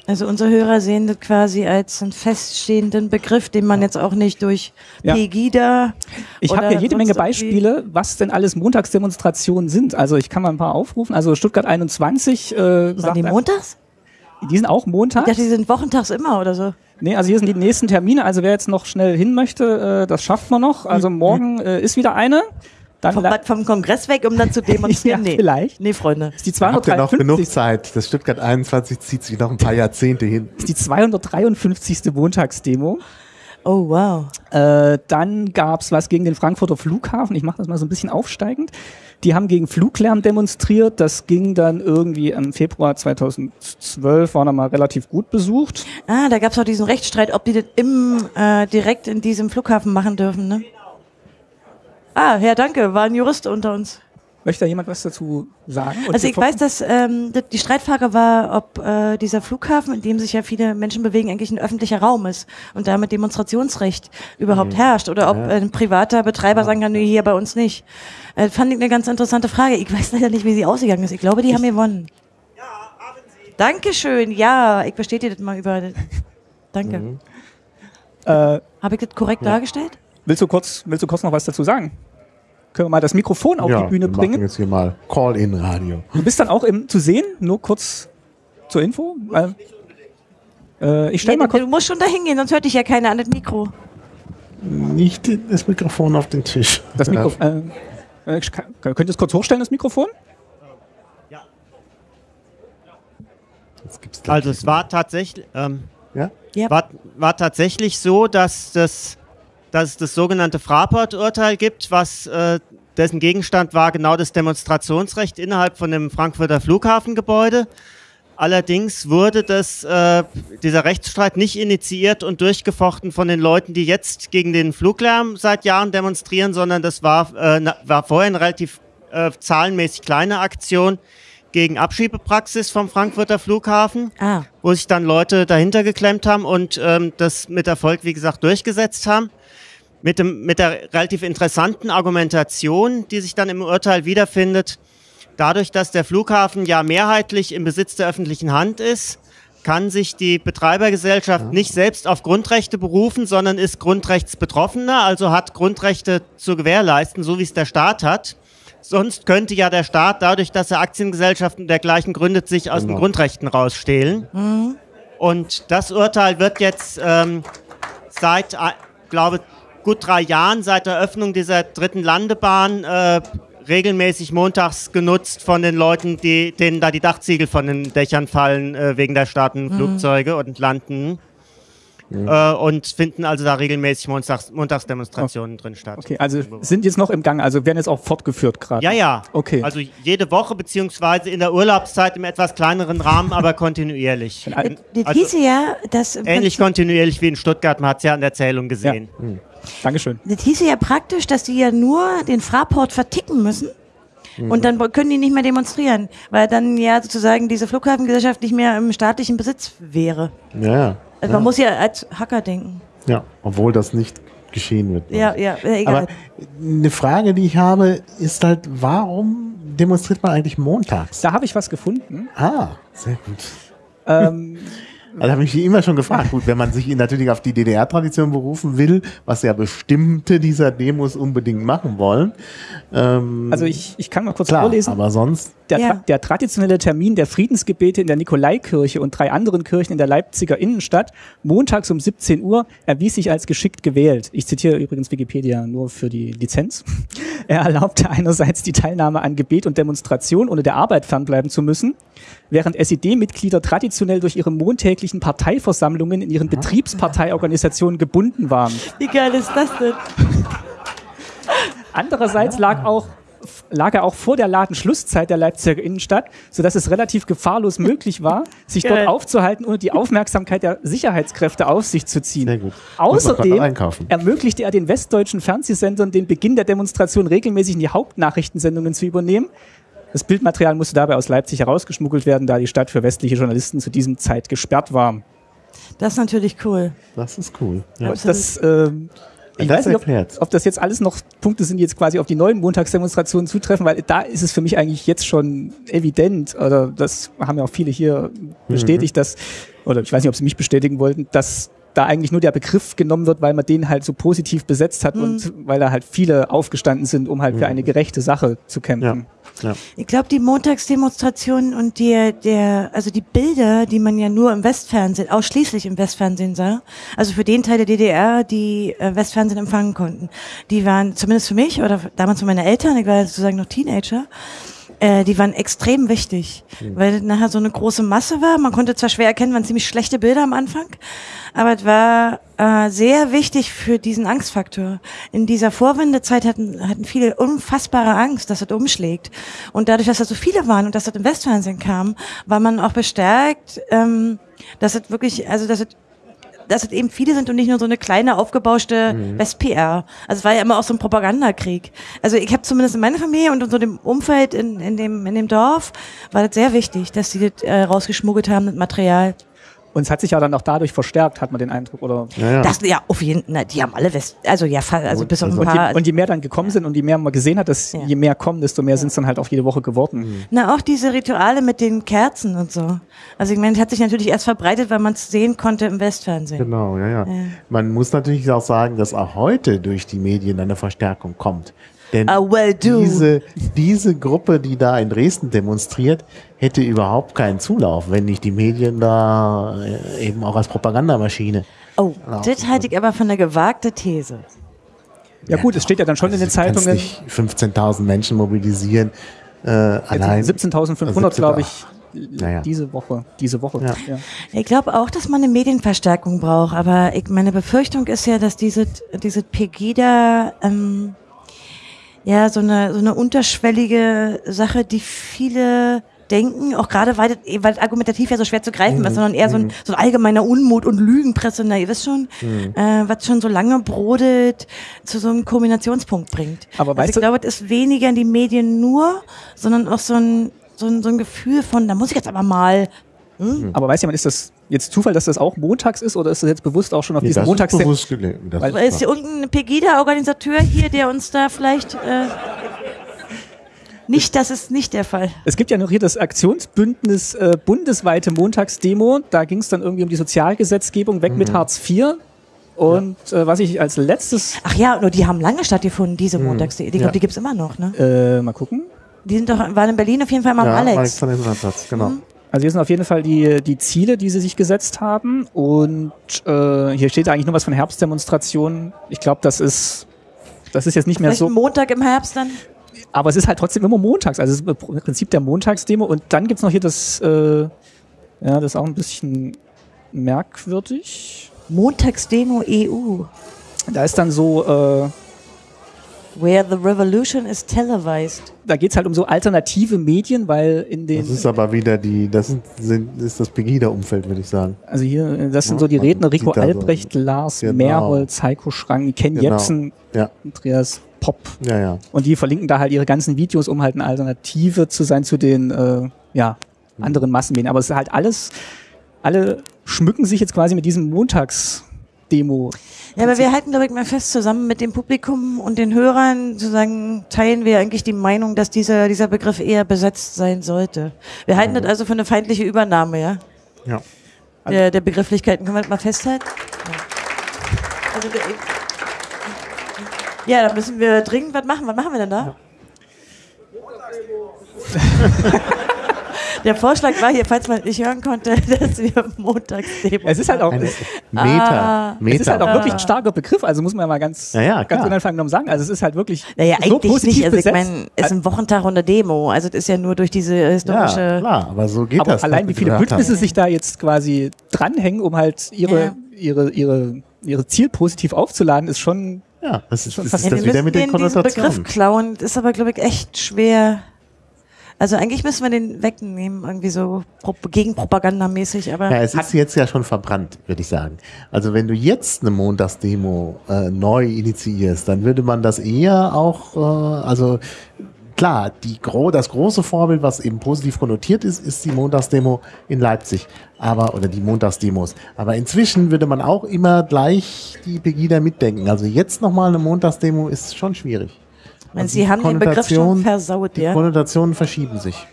Also unsere Hörer sehen das quasi als einen feststehenden Begriff, den man jetzt auch nicht durch Ja. Pegida. Ich habe hier jede Menge Beispiele, was denn alles Montagsdemonstrationen sind. Also ich kann mal ein paar aufrufen. Also Stuttgart 21 äh, Waren sagt, die montags? die sind auch Ich Montag. dachte, die sind wochentags immer oder so. Nee, also hier sind die nächsten Termine. Also wer jetzt noch schnell hin möchte, äh, das schafft man noch. Also morgen äh, ist wieder eine. Dann Vom, vom Kongress weg, um dann zu demonstrieren? Ja, nee. vielleicht. Nee, Freunde. ist die Da habt ihr noch genug 253. Zeit. Das Stuttgart 21 zieht sich noch ein paar Jahrzehnte hin. ist die 253. Montagsdemo. Oh, wow. Äh, dann gab's was gegen den Frankfurter Flughafen. Ich mache das mal so ein bisschen aufsteigend. Die haben gegen Fluglärm demonstriert. Das ging dann irgendwie im Februar 2012, war mal relativ gut besucht. Ah, da gab es auch diesen Rechtsstreit, ob die das im, äh, direkt in diesem Flughafen machen dürfen, ne? Ah, ja, danke, war ein Jurist unter uns. Möchte da jemand was dazu sagen? Und Also ich weiß, dass ähm, die Streitfrage war, ob äh, dieser Flughafen, in dem sich ja viele Menschen bewegen, eigentlich ein öffentlicher Raum ist und damit Demonstrationsrecht überhaupt herrscht oder ob ein privater Betreiber sagen kann, nee, hier bei uns nicht. Äh, fand ich eine ganz interessante Frage. Ich weiß leider nicht, wie sie ausgegangen ist. Ich glaube, die haben gewonnen. Ja, haben sie. Dankeschön, ja, ich bestätige das mal über. Danke. Äh, Habe ich das korrekt dargestellt? Willst, du kurz, willst du kurz noch was dazu sagen? Können wir mal das Mikrofon auf die Bühne wir machen bringen? jetzt hier mal Call-in-Radio. Du bist dann auch im, zu sehen, nur kurz zur Info. Weil, äh, ich stelle Nee, mal du, kurz. du musst schon da hingehen, sonst hört dich ja keiner an das Mikro. Nicht das Mikrofon auf den Tisch. Das Mikrofon. Äh, äh, kann- könnt ihr es kurz hochstellen, das Mikrofon? Gleich- Also es war tatsächlich, ähm, ja? Ja. war, war tatsächlich so, dass, das, dass es das sogenannte Fraport-Urteil gibt, was äh, dessen Gegenstand war genau das Demonstrationsrecht innerhalb von dem Frankfurter Flughafengebäude. Allerdings wurde das, äh, dieser Rechtsstreit nicht initiiert und durchgefochten von den Leuten, die jetzt gegen den Fluglärm seit Jahren demonstrieren, sondern das war, äh, war vorher eine relativ äh, zahlenmäßig kleine Aktion gegen Abschiebepraxis vom Frankfurter Flughafen Ah, wo sich dann Leute dahinter geklemmt haben und ähm, das mit Erfolg, wie gesagt, durchgesetzt haben. Mit, dem, mit der relativ interessanten Argumentation, die sich dann im Urteil wiederfindet, dadurch, dass der Flughafen ja mehrheitlich im Besitz der öffentlichen Hand ist, kann sich die Betreibergesellschaft nicht selbst auf Grundrechte berufen, sondern ist Grundrechtsbetroffener, also hat Grundrechte zu gewährleisten, so wie es der Staat hat. Sonst könnte ja der Staat dadurch, dass er Aktiengesellschaften und dergleichen gründet, sich aus den Genau. Grundrechten rausstehlen. Und das Urteil wird jetzt ähm, seit, äh, glaube gut drei Jahren, seit der Öffnung dieser dritten Landebahn, äh, regelmäßig montags genutzt von den Leuten, die, denen da die Dachziegel von den Dächern fallen äh, wegen der starten Flugzeuge und landen. Äh, und finden also da regelmäßig Montags, Montagsdemonstrationen drin statt. Okay, also sind jetzt noch im Gang, also werden jetzt auch fortgeführt gerade. Ja, ja. Okay. Also jede Woche beziehungsweise in der Urlaubszeit im etwas kleineren Rahmen, aber kontinuierlich. Das, hieße ja, dass Ähnlich kontinuierlich wie in Stuttgart, man hat es ja an der Zählung gesehen. Dankeschön. Das hieße ja praktisch, dass die ja nur den Fraport verticken müssen. Und dann können die nicht mehr demonstrieren, weil dann ja sozusagen diese Flughafengesellschaft nicht mehr im staatlichen Besitz wäre. Ja, ja. Also man muss ja als Hacker denken. ja, obwohl das nicht geschehen wird. Ja, ja, egal. Aber eine Frage, die ich habe, ist halt, warum demonstriert man eigentlich montags? Da habe ich was gefunden. Ah, sehr gut. Ähm, Also habe ich mich immer schon gefragt. Gut, wenn man sich natürlich auf die DDR-Tradition berufen will, was ja bestimmte dieser Demos unbedingt machen wollen. Ähm, also ich, ich kann mal kurz klar, vorlesen. aber sonst. Der, Ja. der traditionelle Termin der Friedensgebete in der Nikolaikirche und drei anderen Kirchen in der Leipziger Innenstadt, montags um 17 Uhr, erwies sich als geschickt gewählt. Ich zitiere übrigens Wikipedia nur für die Lizenz. Er erlaubte einerseits die Teilnahme an Gebet und Demonstration, ohne der Arbeit fernbleiben zu müssen. während SED-Mitglieder traditionell durch ihre montäglichen Parteiversammlungen in ihren Betriebsparteiorganisationen gebunden waren. Wie geil ist das denn? Andererseits lag auch lag er auch vor der Ladenschlusszeit der Leipziger Innenstadt, sodass es relativ gefahrlos möglich war, sich dort aufzuhalten, ohne die Aufmerksamkeit der Sicherheitskräfte auf sich zu ziehen. Sehr gut. Außerdem ermöglichte er den westdeutschen Fernsehsendern den Beginn der Demonstration regelmäßig in die Hauptnachrichtensendungen zu übernehmen. Das Bildmaterial musste dabei aus Leipzig herausgeschmuggelt werden, da die Stadt für westliche Journalisten zu diesem Zeit gesperrt war. Das ist natürlich cool. Das ist cool. Ja. Und das, ähm, ich Das weiß nicht, ob, ob das jetzt alles noch Punkte sind, die jetzt quasi auf die neuen Montagsdemonstrationen zutreffen, weil da ist es für mich eigentlich jetzt schon evident, oder das haben ja auch viele hier bestätigt, dass, oder ich weiß nicht, ob sie mich bestätigen wollten, dass da eigentlich nur der Begriff genommen wird, weil man den halt so positiv besetzt hat und weil da halt viele aufgestanden sind, um halt für eine gerechte Sache zu kämpfen. Ja. Ich glaube, die Montagsdemonstrationen und die, der, also die Bilder, die man ja nur im Westfernsehen, ausschließlich im Westfernsehen sah, also für den Teil der DDR, die äh, Westfernsehen empfangen konnten, die waren zumindest für mich oder damals für meine Eltern, ich war sozusagen noch Teenager, äh, die waren extrem wichtig, weil nachher so eine große Masse war. Man konnte zwar schwer erkennen, waren ziemlich schlechte Bilder am Anfang, aber es war äh, sehr wichtig für diesen Angstfaktor. In dieser Vorwendezeit hatten, hatten viele unfassbare Angst, dass es umschlägt. Und dadurch, dass da so viele waren und dass das im Westfernsehen kam, war man auch bestärkt, ähm, dass es wirklich, also dass es dass es eben viele sind und nicht nur so eine kleine aufgebauschte West-PR. Also es war ja immer auch so ein Propagandakrieg. Also ich habe zumindest in meiner Familie und in so dem Umfeld in, in, dem, in dem Dorf war das sehr wichtig, dass sie das äh, rausgeschmuggelt haben, das Material. Und es hat sich ja dann auch dadurch verstärkt, hat man den Eindruck, oder? Ja, ja. Das, ja, auf jeden Fall, die haben alle West, also ja, also bis auf ein Und paar. je, und je mehr dann gekommen sind und je mehr man gesehen hat, dass Ja. je mehr kommen, desto mehr sind es dann halt auch jede Woche geworden. Na, auch diese Rituale mit den Kerzen und so. Also ich meine, es hat sich natürlich erst verbreitet, weil man es sehen konnte im Westfernsehen. Genau, ja, ja. Man muss natürlich auch sagen, dass auch heute durch die Medien eine Verstärkung kommt. Denn Ah, well, do. diese, diese Gruppe, die da in Dresden demonstriert, hätte überhaupt keinen Zulauf, wenn nicht die Medien da äh, eben auch als Propagandamaschine. Oh, das halte ich aber für eine gewagte These. Ja gut, es steht ja dann schon in den kannst Zeitungen, nicht 15.000 Menschen mobilisieren. Äh, allein. 17.500 glaube ich, Naja. diese Woche. Diese Woche. Ja. Ja. Ich glaube auch, dass man eine Medienverstärkung braucht, aber ich, meine Befürchtung ist ja, dass diese, diese Pegida, ähm, ja, so eine, so eine unterschwellige Sache, die viele denken, auch gerade weil, das- weil argumentativ ja so schwer zu greifen ist, sondern eher so ein, so ein allgemeiner Unmut und Lügenpresse, na, ihr wisst schon, äh, was schon so lange brodelt, zu so einem Kulminationspunkt bringt. Aber also weißt ich du- glaube, es ist weniger in die Medien nur, sondern auch so ein, so ein, so ein Gefühl von, da muss ich jetzt aber mal Aber weiß jemand, ist das jetzt Zufall, dass das auch montags ist oder ist das jetzt bewusst auch schon auf Nee, diesen das Montags... ist bewusst gelegt. Das Weil- ist hier irgendein Pegida-Organisateur hier, der uns da vielleicht. Äh, nicht, das ist nicht der Fall. Es gibt ja noch hier das Aktionsbündnis äh, bundesweite Montagsdemo. Da ging es dann irgendwie um die Sozialgesetzgebung, weg Mhm. mit Hartz IV. Und äh, was ich als letztes, Ach ja, nur die haben lange stattgefunden, diese Montags. Ich glaube, Ja. die gibt's immer noch, ne? äh, mal gucken. Die sind doch, waren in Berlin auf jeden Fall mal ja, am Alex. Alexanderplatz, genau. Mhm. Also hier sind auf jeden Fall die, die Ziele, die sie sich gesetzt haben. Und äh, hier steht eigentlich nur was von Herbstdemonstrationen. Ich glaube, das ist, das ist jetzt nicht mehr Vielleicht so. ein Montag im Herbst dann? Aber es ist halt trotzdem immer montags. Also es ist im Prinzip der Montagsdemo. Und dann gibt's noch hier das, äh, ja, das ist auch ein bisschen merkwürdig. Montagsdemo EU. Da ist dann so, äh, Where the revolution is televised. da geht's halt um so alternative Medien, weil in den, Das ist aber wieder die, das sind, ist das Pegida-Umfeld, würde ich sagen. also hier, das sind Ja, so die Redner, Rico sieht da so- Albrecht, Lars Genau. Mehrholz, Heiko Schrang, Ken Genau. Jepsen, Ja, Andreas Popp. ja, ja. Und die verlinken da halt ihre ganzen Videos, um halt eine Alternative zu sein zu den äh, ja, anderen Massenmedien. Aber es ist halt alles, alle schmücken sich jetzt quasi mit diesem Montagsdemo. Ja, aber wir halten, glaube ich, mal fest, zusammen mit dem Publikum und den Hörern, sozusagen, teilen wir eigentlich die Meinung, dass dieser, dieser Begriff eher besetzt sein sollte. Wir halten das also für eine feindliche Übernahme, ja? ja. Der, der Begrifflichkeiten. Können wir das mal festhalten? Ja. Also, ja, da müssen wir dringend was machen. Was machen wir denn da? Der Vorschlag war hier, falls man nicht hören konnte, dass wir montags Demo Es ist halt auch, Eine es, Meter. Ah. Meter. es ist halt auch wirklich ein starker Begriff, also muss man ja mal ganz, Ja, ja, ganz klar. unanfangen genommen sagen. Also es ist halt wirklich Naja, so eigentlich positiv nicht. Also ich meine, es ist ein Wochentag und eine Demo. Also das ist ja nur durch diese ja, historische. klar, aber so geht aber das. allein was wie viele Bündnisse haben. sich da jetzt quasi dranhängen, um halt ihre, Ja. ihre, ihre, ihre Ziel positiv aufzuladen, ist schon Ja, das ist, Schon das, fast- ist Ja, das wir wieder mit den diesen Begriff Konnotationen. klauen. Ist aber, glaube ich, echt schwer. Also eigentlich müssen wir den wegnehmen, irgendwie so pro- gegenpropagandamäßig, aber Ja, es ist jetzt ja schon verbrannt, würde ich sagen. Also wenn du jetzt eine Montagsdemo äh, neu initiierst, dann würde man das eher auch, äh, also klar, die gro das große Vorbild, was eben positiv konnotiert ist, ist die Montagsdemo in Leipzig. Aber, oder die Montagsdemos. Aber inzwischen würde man auch immer gleich die Pegida mitdenken. Also jetzt nochmal eine Montagsdemo ist schon schwierig. Ich meine, Also sie die haben den Begriff schon versaut, Die ja. Konnotationen verschieben sich.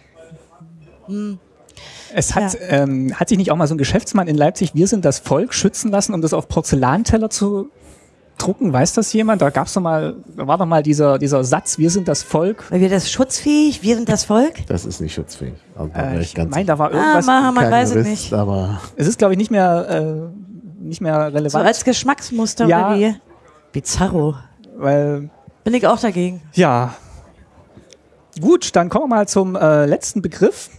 Es hat, Ja. ähm, hat sich nicht auch mal so ein Geschäftsmann in Leipzig, wir sind das Volk, schützen lassen, um das auf Porzellanteller zu drucken? Weiß das jemand? Da gab's doch mal, da war doch mal dieser, dieser Satz, wir sind das Volk. Weil wir das schutzfähig, wir sind das Volk. Das ist nicht schutzfähig. Also, da Äh, ich ganz meine, da war Ah, irgendwas. Maha, man weiß es Jurist, nicht. Aber es ist, glaube ich, nicht mehr, äh, nicht mehr relevant. So als Geschmacksmuster Ja. oder wie? Bizarro. weil, Bin ich auch dagegen. ja. Gut, dann kommen wir mal zum äh, letzten Begriff.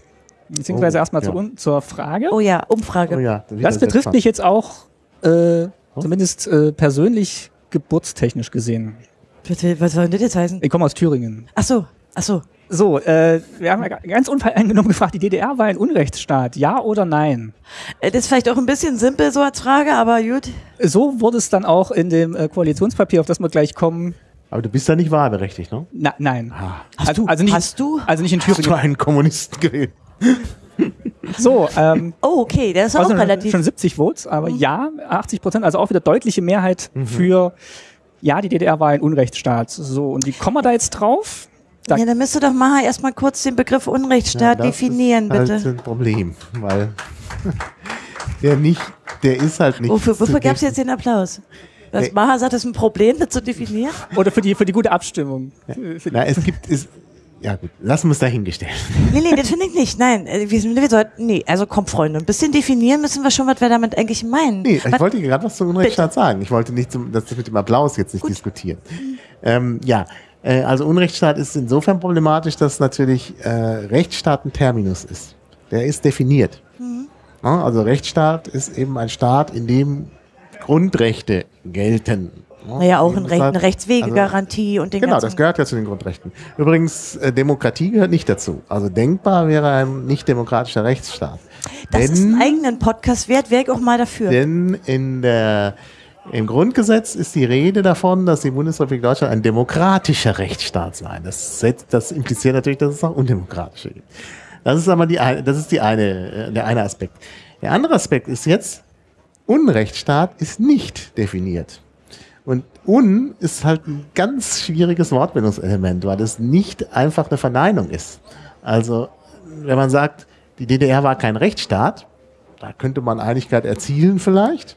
Beziehungsweise Oh, erstmal ja. zur, zur Frage. Oh ja, Umfrage. oh ja, das betrifft mich jetzt auch, äh, zumindest äh, persönlich geburtstechnisch gesehen. Bitte, was soll denn das jetzt heißen? Ich komme aus Thüringen. Ach so, ach so. So, äh, wir haben ja ganz unvoreingenommen gefragt, die DDR war ein Unrechtsstaat, ja oder nein? Äh, Das ist vielleicht auch ein bisschen simpel so als Frage, aber gut. So wurde es dann auch in dem äh, Koalitionspapier, auf das wir gleich kommen. Aber du bist da nicht wahlberechtigt, ne? Na, nein. Hast also, du? Also nicht, Hast du? Also nicht in Hast du Thüringen. einen Kommunisten gewählt? So, ähm, Oh, okay, der ist auch also relativ. Mhm. schon 70 Votes, aber ja, 80 Prozent, also auch wieder deutliche Mehrheit für, ja, die DDR war ein Unrechtsstaat. So, und wie kommen wir da jetzt drauf? Da, Ja, dann müsst ihr doch mal erstmal kurz den Begriff Unrechtsstaat das definieren, ist bitte. Halt ein Problem, weil der nicht, der ist halt nicht. Wofür, wofür gab es jetzt den Applaus? Das Nee. Maha sagt, das ist ein Problem, das zu definieren? oder für die, für die gute Abstimmung. Die- Na, es gibt, ist, ja gut, lassen wir es dahingestellt. Nee, nee, das finde ich nicht. Nein, äh, wir, sind- wir sollten, nee, also komm, Freunde, ein bisschen definieren müssen wir schon, was wir damit eigentlich meinen. Nee, ich was, wollte gerade was zum Unrechtsstaat sagen. Ich wollte nicht zum, das mit dem Applaus jetzt nicht diskutieren. Ähm, ja, äh, also Unrechtsstaat ist insofern problematisch, dass natürlich äh, Rechtsstaat ein Terminus ist. Der ist definiert. Ja, also Rechtsstaat ist eben ein Staat, in dem Grundrechte gelten. Ja, naja, auch Recht, eine Rechtswegegarantie und den Genau, das gehört ja zu den Grundrechten. Übrigens, äh, Demokratie gehört nicht dazu. Also denkbar wäre ein nicht demokratischer Rechtsstaat. das ist Denn- einen eigenen Podcast wert, wäre ich auch mal dafür. denn in der, im Grundgesetz ist die Rede davon, dass die Bundesrepublik Deutschland ein demokratischer Rechtsstaat sei. Das, setzt, das impliziert natürlich, dass es auch undemokratische gibt. Das ist aber die, das ist die eine, äh, der eine Aspekt. Der andere Aspekt ist jetzt, Unrechtsstaat ist nicht definiert. Und un ist halt ein ganz schwieriges Wortbildungselement, weil es nicht einfach eine Verneinung ist. Also, wenn man sagt, die DDR war kein Rechtsstaat, da könnte man Einigkeit erzielen vielleicht,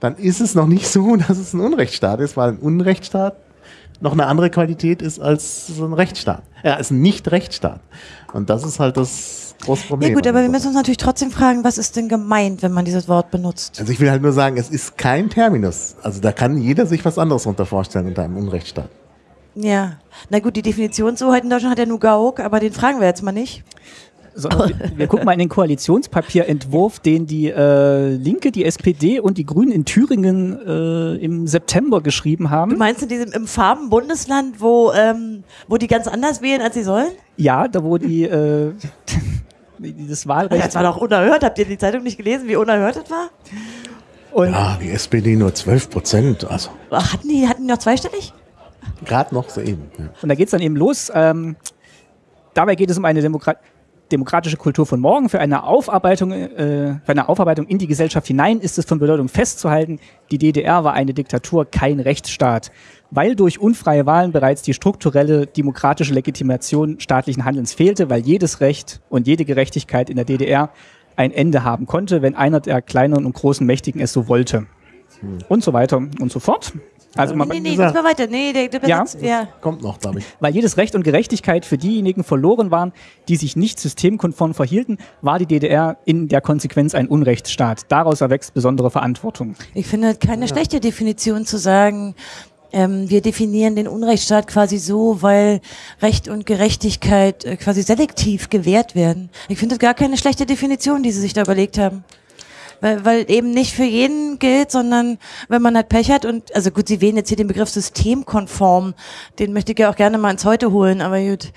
dann ist es noch nicht so, dass es ein Unrechtsstaat ist, weil ein Unrechtsstaat noch eine andere Qualität ist als ein Rechtsstaat. Er ist ein Nicht-Rechtsstaat. Und das ist halt das große Problem. Ja gut, aber wir müssen uns natürlich trotzdem fragen, was ist denn gemeint, wenn man dieses Wort benutzt? Also ich will halt nur sagen, es ist kein Terminus. Also da kann jeder sich was anderes unter vorstellen unter einem Unrechtsstaat. Ja, na gut, die Definitionshoheit in Deutschland hat ja nur Gauk, aber den fragen wir jetzt mal nicht. Sondern wir, wir gucken mal in den Koalitionspapierentwurf, den die äh, Linke, die SPD und die Grünen in Thüringen äh, im September geschrieben Du haben. meinst in diesem im Farben-Bundesland, wo, ähm, wo die ganz anders wählen, als sie sollen? Ja, da wo die äh, dieses Wahlrecht Das war doch unerhört. Habt ihr die Zeitung nicht gelesen, wie unerhört das war? und Ja, die SPD nur 12 Prozent. Also Ach, Hatten die, hatten die noch zweistellig? gerade noch so eben. Ja. Und da geht es dann eben los. Ähm, dabei geht es um eine Demokrat demokratische Kultur von morgen. Für eine, Aufarbeitung, äh, für eine Aufarbeitung in die Gesellschaft hinein ist es von Bedeutung festzuhalten, die DDR war eine Diktatur, kein Rechtsstaat. Weil durch unfreie Wahlen bereits die strukturelle demokratische Legitimation staatlichen Handelns fehlte, weil jedes Recht und jede Gerechtigkeit in der DDR ein Ende haben konnte, wenn einer der kleineren und großen Mächtigen es so wollte. Und so weiter und so fort. Also man, nee, nee, gesagt. das war weiter. Nee, der, der Ja. Ja. Kommt noch, glaube ich. weil jedes Recht und Gerechtigkeit für diejenigen verloren waren, die sich nicht systemkonform verhielten, war die DDR in der Konsequenz ein Unrechtsstaat. Daraus erwächst besondere Verantwortung. Ich finde keine schlechte Definition zu sagen, ähm, wir definieren den Unrechtsstaat quasi so, weil Recht und Gerechtigkeit äh, quasi selektiv gewährt werden. Ich finde das gar keine schlechte Definition, die sie sich da überlegt haben. Weil, weil eben nicht für jeden gilt, sondern wenn man halt Pech hat und, also gut, sie wählen jetzt hier den Begriff systemkonform, den möchte ich ja auch gerne mal ins Heute holen, aber gut.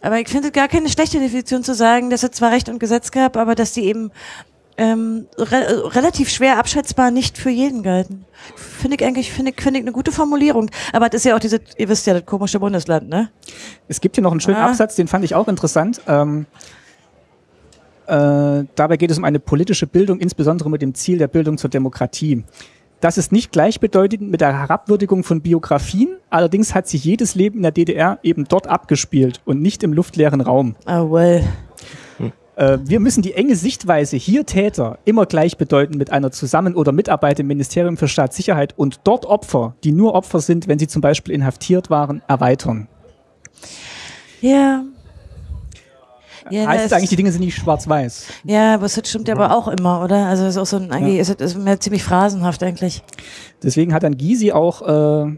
Aber ich finde gar keine schlechte Definition zu sagen, dass es zwar Recht und Gesetz gab, aber dass die eben ähm, re relativ schwer abschätzbar nicht für jeden galten. Finde ich eigentlich, finde ich, finde ich eine gute Formulierung. Aber das ist ja auch diese, ihr wisst ja, das komische Bundesland, ne? Es gibt hier noch einen schönen Ah. Absatz, den fand ich auch interessant. Ähm, äh, dabei geht es um eine politische Bildung, insbesondere mit dem Ziel der Bildung zur Demokratie. Das ist nicht gleichbedeutend mit der Herabwürdigung von Biografien, allerdings hat sich jedes Leben in der DDR eben dort abgespielt und nicht im luftleeren Raum. Ah, well. Äh, wir müssen die enge Sichtweise hier Täter immer gleichbedeutend mit einer Zusammen- oder Mitarbeit im Ministerium für Staatssicherheit und dort Opfer, die nur Opfer sind, wenn sie zum Beispiel inhaftiert waren, erweitern. Ja. Ja, heißt es eigentlich, die Dinge sind nicht schwarz-weiß. ja, aber das stimmt ja aber auch immer, oder? Also es ist auch so ein, eigentlich ist es ist mir ziemlich phrasenhaft eigentlich. Deswegen hat dann Gysi auch, äh,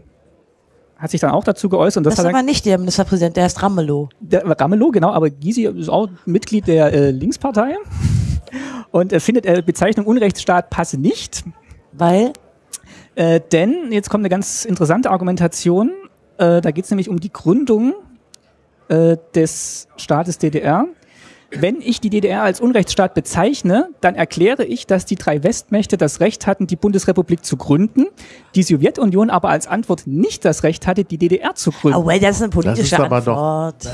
hat sich dann auch dazu geäußert. Und das, Das, ist hat aber nicht der Ministerpräsident, der heißt Ramelow. der Ramelow, genau, aber Gysi ist auch Mitglied der äh, Linkspartei und er findet, äh, Bezeichnung Unrechtsstaat passe nicht, Weil, äh, denn, jetzt kommt eine ganz interessante Argumentation, äh, da geht es nämlich um die Gründung äh, des Staates DDR. Wenn ich die DDR als Unrechtsstaat bezeichne, dann erkläre ich, dass die drei Westmächte das Recht hatten, die Bundesrepublik zu gründen, die Sowjetunion aber als Antwort nicht das Recht hatte, die DDR zu gründen. oh well, das ist eine politische aber doch- Antwort.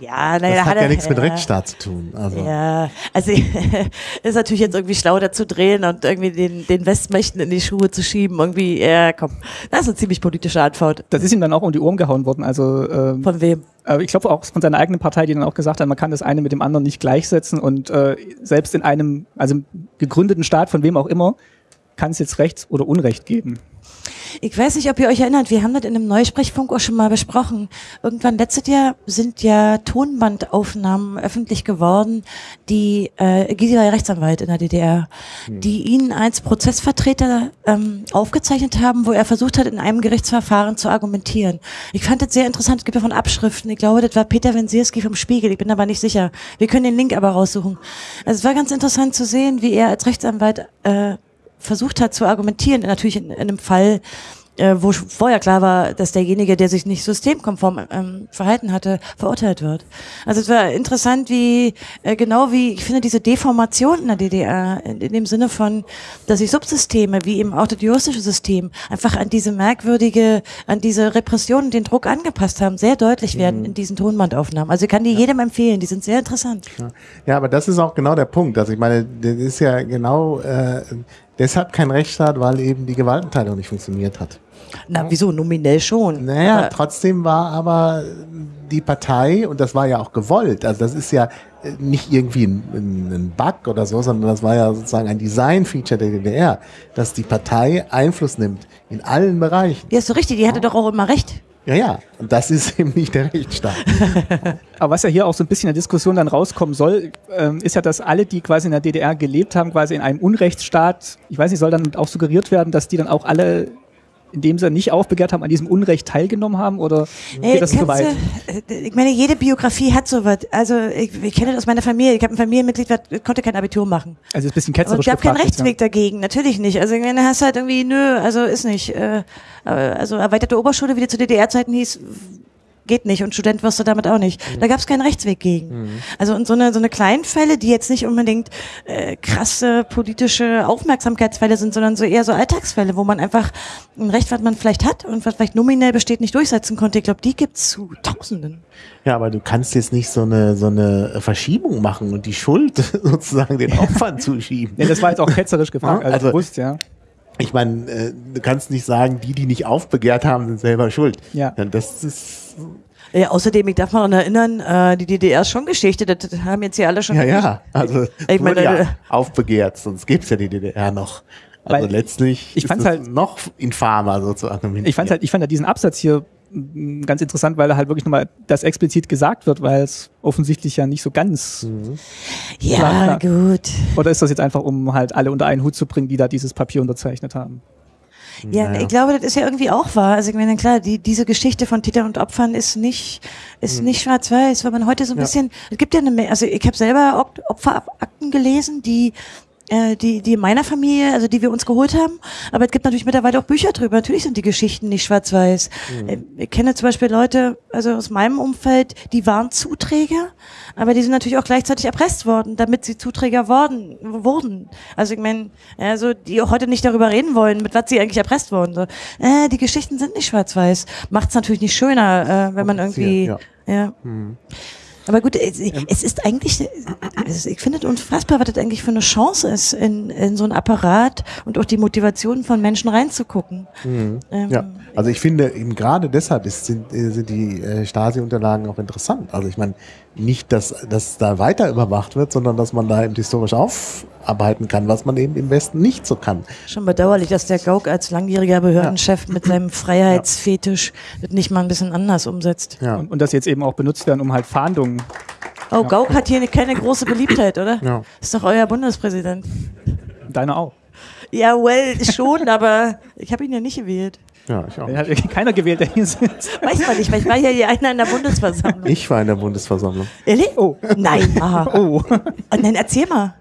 Ja, naja, Das da hat er- ja nichts mit Rechtsstaat zu tun. Also. Ja, also ist natürlich jetzt irgendwie schlau dazu drehen und irgendwie den, den Westmächten in die Schuhe zu schieben. Irgendwie, ja, komm, das ist eine ziemlich politische Antwort. Das ist ihm dann auch um die Ohren gehauen worden. Also ähm, Von wem? äh, ich glaube auch von seiner eigenen Partei, die dann auch gesagt hat, man kann das eine mit dem anderen nicht gleichsetzen und äh, selbst in einem, also gegründeten Staat, von wem auch immer, kann es jetzt Recht oder Unrecht geben. Ich weiß nicht, ob ihr euch erinnert, wir haben das in einem Neusprechfunk auch schon mal besprochen. Irgendwann letztes Jahr sind ja Tonbandaufnahmen öffentlich geworden, die, äh, Gysi war ja Rechtsanwalt in der DDR, die ihn als Prozessvertreter ähm, aufgezeichnet haben, wo er versucht hat, in einem Gerichtsverfahren zu argumentieren. Ich fand das sehr interessant, es gibt davon Abschriften. Ich glaube, das war Peter Wensierski vom Spiegel, ich bin aber nicht sicher. Wir können den Link aber raussuchen. Also es war ganz interessant zu sehen, wie er als Rechtsanwalt äh, versucht hat zu argumentieren, natürlich in, in einem Fall, äh, wo vorher klar war, dass derjenige, der sich nicht systemkonform ähm, verhalten hatte, verurteilt wird. Also es war interessant, wie äh, genau wie ich finde diese Deformation in der DDR in, in dem Sinne von, dass sich Subsysteme wie eben auch das juristische System einfach an diese merkwürdige, an diese Repression und den Druck angepasst haben, sehr deutlich werden in diesen Tonbandaufnahmen. Also ich kann die jedem empfehlen, die sind sehr interessant. Ja, aber das ist auch genau der Punkt. Also ich meine, das ist ja genau äh, deshalb kein Rechtsstaat, weil eben die Gewaltenteilung nicht funktioniert hat. Na, wieso? Nominell schon. Naja, Aber- trotzdem war aber die Partei, und das war ja auch gewollt, also das ist ja äh, nicht irgendwie ein, ein ein Bug oder so, sondern das war ja sozusagen ein Design-Feature der DDR, dass die Partei Einfluss nimmt in allen Bereichen. Ja, ist so richtig, die hatte doch auch immer recht. Ja, ja, das ist eben nicht der Rechtsstaat. Aber was ja hier auch so ein bisschen in der Diskussion dann rauskommen soll, ähm, ist ja, dass alle, die quasi in der DDR gelebt haben, quasi in einem Unrechtsstaat, ich weiß nicht, soll dann auch suggeriert werden, dass die dann auch alle, indem sie nicht aufbegehrt haben, an diesem Unrecht teilgenommen haben? Oder Ey, geht das zu weit? du- äh, ich meine, jede Biografie hat sowas. Also ich, ich kenne das aus meiner Familie. Ich habe ein Familienmitglied, das konnte kein Abitur machen. Also ist ein bisschen ketzerisch es gab keinen gefragt jetzt, ja. Rechtsweg dagegen, natürlich nicht. Also ich meine, hast halt irgendwie, nö, also ist nicht. Äh, also erweiterte Oberschule, wie die zu DDR-Zeiten hieß, geht nicht und Student wirst du damit auch nicht. Da gab es keinen Rechtsweg gegen. Also und so eine so eine kleinen Fälle, die jetzt nicht unbedingt äh, krasse politische Aufmerksamkeitsfälle sind, sondern so eher so Alltagsfälle, wo man einfach ein Recht, was man vielleicht hat und was vielleicht nominell besteht, nicht durchsetzen konnte. Ich glaube, die gibt's zu Tausenden. Ja, aber du kannst jetzt nicht so eine, so eine Verschiebung machen und die Schuld sozusagen den Opfern zuschieben. Nee, das war jetzt auch ketzerisch gefragt, Ja, also, also- bewusst, ja. Ich meine, äh, du kannst nicht sagen, die, die nicht aufbegehrt haben, sind selber schuld. Ja. Das ist, Ja, außerdem, ich darf mal daran erinnern, äh, die DDR ist schon Geschichte, das haben jetzt hier alle schon ja, ja, also Ich meine, meine, äh, ja aufbegehrt, sonst gibt's ja die DDR noch. Also letztlich ich ist fand's es halt- noch infamer so zu argumentieren. Ich fand halt, ich fand halt diesen Absatz hier ganz interessant, weil da halt wirklich nochmal das explizit gesagt wird, weil es offensichtlich ja nicht so ganz. Ja, Klar, gut. Oder ist das jetzt einfach, um halt alle unter einen Hut zu bringen, die da dieses Papier unterzeichnet haben? Ja, Naja. ich glaube, das ist ja irgendwie auch wahr. Also ich meine, klar, die, diese Geschichte von Tätern und Opfern ist nicht, ist nicht schwarz-weiß, weil man heute so ein Ja. bisschen, es gibt ja eine, Menge- also ich habe selber Opferakten gelesen, die äh, die, die in meiner Familie, also die wir uns geholt haben. Aber es gibt natürlich mittlerweile auch Bücher drüber. Natürlich sind die Geschichten nicht schwarz-weiß. Äh, Ich kenne zum Beispiel Leute, also aus meinem Umfeld, die waren Zuträger, aber die sind natürlich auch gleichzeitig erpresst worden, damit sie Zuträger worden, wurden. Also ich meine, also die auch heute nicht darüber reden wollen, mit was sie eigentlich erpresst wurden. So, äh, die Geschichten sind nicht schwarz-weiß. Macht es natürlich nicht schöner, äh, wenn man irgendwie, Kompliziert, ja. Aber gut, es, es ist eigentlich, es, ich finde es unfassbar, was das eigentlich für eine Chance ist, in, in so einen Apparat und auch die Motivation von Menschen reinzugucken. Ähm, Ja, also ich finde eben gerade deshalb ist, sind, äh, sind die äh, Stasi-Unterlagen auch interessant. Also ich meine, nicht, dass, dass da weiter überwacht wird, sondern dass man da eben historisch aufarbeiten kann, was man eben im Westen nicht so kann. Schon bedauerlich, dass der Gauck als langjähriger Behördenchef mit seinem Freiheitsfetisch das nicht mal ein bisschen anders umsetzt. Ja. Und, und das jetzt eben auch benutzt werden, um halt Fahndungen. Oh, Gauck hat hier keine große Beliebtheit, oder? Ja. Ist doch euer Bundespräsident. Deine auch. Ja, well, schon, aber ich habe ihn ja nicht gewählt. Ja, ich auch. Den hat keiner gewählt, der hier sitzt. Weiß man nicht, weil ich war ja hier einer in der Bundesversammlung. Ich war in der Bundesversammlung. Ehrlich? Oh. Nein, aha. Oh. Oh, nein, erzähl mal.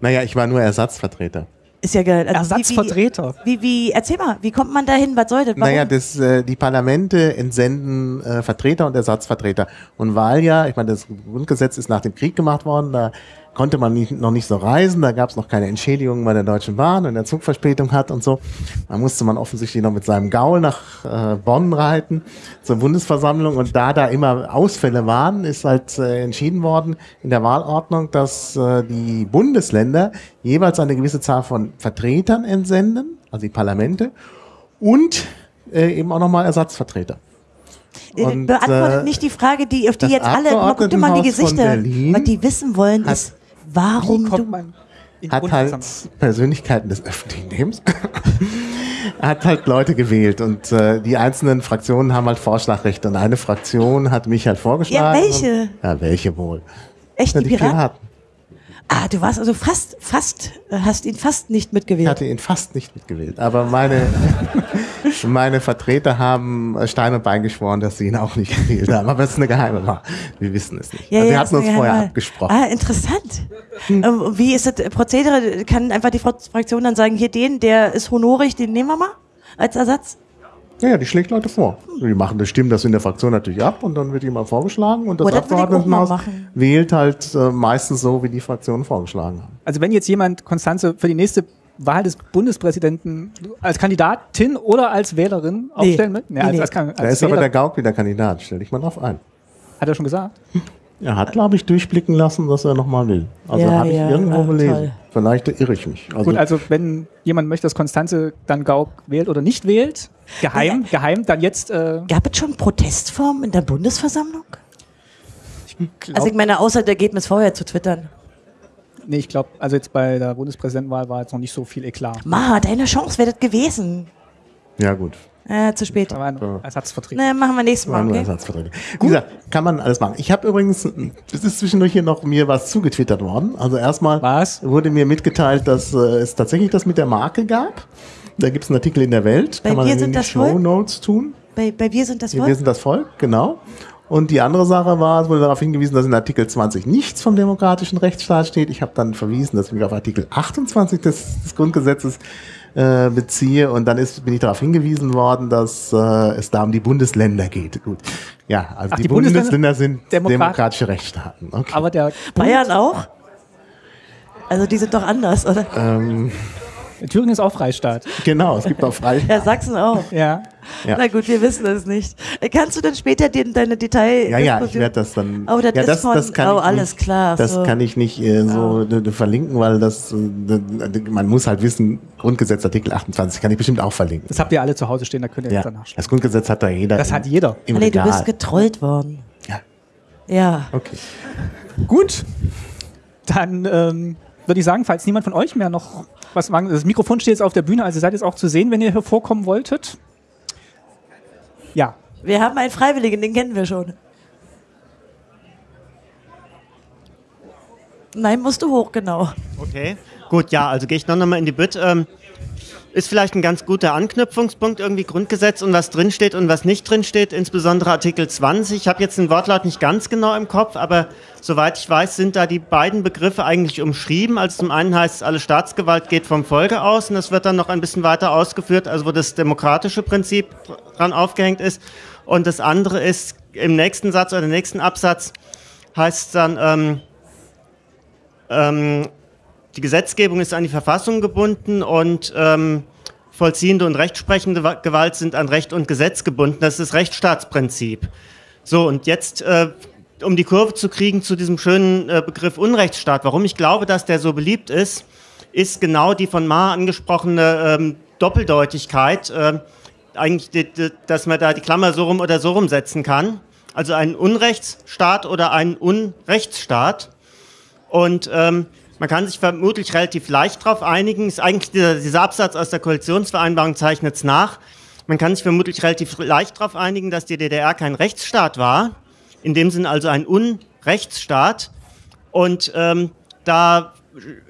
Naja, ich war nur Ersatzvertreter. Ist ja geil. Also Ersatzvertreter. Wie, wie, wie, erzähl mal, wie kommt man dahin? Was soll das? Warum? Naja, das, äh, die Parlamente entsenden äh, Vertreter und Ersatzvertreter. Und weil ja, ich meine, das Grundgesetz ist nach dem Krieg gemacht worden, da konnte man nicht, noch nicht so reisen, da gab es noch keine Entschädigung bei der Deutschen Bahn, wenn der Zug Verspätung hat und so. Da musste man offensichtlich noch mit seinem Gaul nach äh, Bonn reiten zur Bundesversammlung und da da immer Ausfälle waren, ist halt äh, entschieden worden in der Wahlordnung, dass äh, die Bundesländer jeweils eine gewisse Zahl von Vertretern entsenden, also die Parlamente, und äh, eben auch nochmal Ersatzvertreter. Äh, und, Beantwortet äh, nicht die Frage, die, auf die jetzt alle, guck dir mal die Gesichter, was die wissen wollen, ist, warum Wie du, kommt man hat halt? Persönlichkeiten des öffentlichen Lebens, hat halt Leute gewählt und äh, die einzelnen Fraktionen haben halt Vorschlagrechte und eine Fraktion hat mich halt vorgeschlagen. Ja, welche? Und, ja, welche wohl? echt die die Piraten? Piraten. Ah, du warst also fast, fast, äh, hast ihn fast nicht Ich mitgewählt. hatte ihn fast nicht mitgewählt, aber meine, meine Vertreter haben äh, Stein und Bein geschworen, dass sie ihn auch nicht gewählt haben. Aber es ist eine geheime Wahl. Wir wissen es nicht. also wir ist hatten uns vorher abgesprochen. Ah, interessant. Und wie ist das Prozedere? Kann einfach die Fraktion dann sagen, hier den, der ist honorig, den nehmen wir mal als Ersatz? Ja, ja, die schlägt Leute vor. Die machen das, stimmen das in der Fraktion natürlich ab und dann wird jemand vorgeschlagen und das Oh, mal Abgeordnetenhaus wählt halt äh, meistens so, wie die Fraktionen vorgeschlagen haben. Also wenn jetzt jemand Konstanze für die nächste Wahl des Bundespräsidenten als Kandidatin oder als Wählerin aufstellen will? Nee, als, nee. als, als, Da ist aber Wähler- der Gauk wieder Kandidat, stell dich mal drauf ein. Hat er schon gesagt? Er hat, glaube ich, durchblicken lassen, dass er nochmal will. Also Ja, habe ich ja, irgendwo ah, gelesen. toll. Vielleicht irre ich mich. Also, Gut, also wenn jemand möchte, dass Konstanze dann Gauck wählt oder nicht wählt, geheim, geheim, dann jetzt äh, Gab es schon Protestformen in der Bundesversammlung? glaub, Also ich meine, außer der geht mir vorher zu twittern. nee, ich glaube, also jetzt bei der Bundespräsidentenwahl war jetzt noch nicht so viel Eklat. Ma, deine Chance wäre das gewesen. ja gut. Äh, zu spät. War ein Ja. Ersatzvertreter. Ne, machen wir nächstes Mal, okay? Ersatzverträge. Wie gesagt, kann man alles machen. Ich habe übrigens, es ist zwischendurch hier noch mir was zugetwittert worden. Also erstmal Was? wurde mir mitgeteilt, dass äh, es tatsächlich das mit der Marke gab. Da gibt es einen Artikel in der Welt. Bei kann man Wir in sind die das Show Volk? Notes tun. Bei, bei Wir sind das Wir Volk? sind das Volk, genau. Und die andere Sache war, es wurde darauf hingewiesen, dass in Artikel 20 nichts vom demokratischen Rechtsstaat steht. Ich habe dann verwiesen, dass ich mich auf Artikel 28 des, des Grundgesetzes äh, beziehe. Und dann ist, bin ich darauf hingewiesen worden, dass äh, es da um die Bundesländer geht. Gut. Ja, also Ach, die, die Bundesländer Bundesländer sind Demokrat- demokratische Rechtsstaaten. Okay. Aber der Bayern auch? Also die sind doch anders, oder? ähm, Thüringen ist auch Freistaat. genau, es gibt auch frei. Ja, Sachsen auch. Ja. Ja. Na gut, wir wissen es nicht. Kannst du denn später den, deine Detail... Ja, ja, ich werde das dann. Oh, das ja, ist von- oh, ich alles nicht, klar, Das so. kann ich nicht äh, so äh, verlinken, weil das, äh, man muss halt wissen, Grundgesetz Artikel 28 kann ich bestimmt auch verlinken. Das habt ihr alle zu Hause stehen, da könnt ihr ja, jetzt danach das Grundgesetz hat da jeder. Das im- hat jeder. Im Nee, du Regal. bist getrollt worden. ja, Ja. okay. Gut. Dann ähm, würde ich sagen, falls niemand von euch mehr noch was sagen, das Mikrofon steht jetzt auf der Bühne, also seid jetzt auch zu sehen, wenn ihr hier vorkommen wolltet. Ja. Wir haben einen Freiwilligen, den kennen wir schon. Nein, musst du hoch, genau. Okay, gut, ja, also gehe ich noch mal in die Bütt. Ähm, ist vielleicht ein ganz guter Anknüpfungspunkt, irgendwie Grundgesetz und was drinsteht und was nicht drinsteht, insbesondere Artikel 20. Ich habe jetzt den Wortlaut nicht ganz genau im Kopf, aber soweit ich weiß, sind da die beiden Begriffe eigentlich umschrieben. Also zum einen heißt es, alle Staatsgewalt geht vom Volke aus und das wird dann noch ein bisschen weiter ausgeführt, also wo das demokratische Prinzip dran aufgehängt ist. Und das andere ist, im nächsten Satz oder im nächsten Absatz heißt es dann, ähm, ähm, die Gesetzgebung ist an die Verfassung gebunden und ähm, vollziehende und rechtsprechende Gewalt sind an Recht und Gesetz gebunden. Das ist das Rechtsstaatsprinzip. So, und jetzt, äh, um die Kurve zu kriegen zu diesem schönen äh, Begriff Unrechtsstaat, warum ich glaube, dass der so beliebt ist, ist genau die von Ma angesprochene ähm, Doppeldeutigkeit, äh, eigentlich, die, die, dass man da die Klammer so rum oder so rum setzen kann. Also ein Unrechtsstaat oder ein Unrechtsstaat. Und ähm, man kann sich vermutlich relativ leicht darauf einigen. Ist eigentlich dieser, dieser Absatz aus der Koalitionsvereinbarung zeichnet es nach. Man kann sich vermutlich relativ leicht darauf einigen, dass die DDR kein Rechtsstaat war. In dem Sinne also ein Unrechtsstaat. Und ähm, da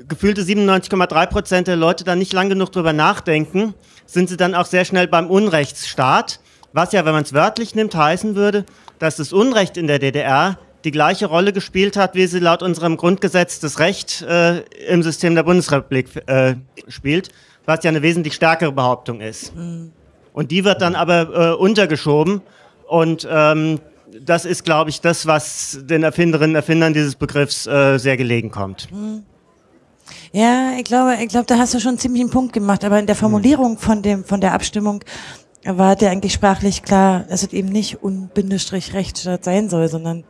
gefühlte 97,3 Prozent der Leute dann nicht lang genug drüber nachdenken, sind sie dann auch sehr schnell beim Unrechtsstaat. Was ja, wenn man es wörtlich nimmt, heißen würde, dass das Unrecht in der DDR die gleiche Rolle gespielt hat, wie sie laut unserem Grundgesetz das Recht äh, im System der Bundesrepublik äh, spielt, was ja eine wesentlich stärkere Behauptung ist. Mhm. Und die wird dann aber äh, untergeschoben und ähm, das ist, glaube ich, das, was den Erfinderinnen und Erfindern dieses Begriffs äh, sehr gelegen kommt. Mhm. Ja, ich glaube, ich glaube, da hast du schon ziemlich einen Punkt gemacht, aber in der Formulierung von dem, von der Abstimmung war der eigentlich sprachlich klar, dass es eben nicht Unbindestrich Rechtsstaat sein soll, sondern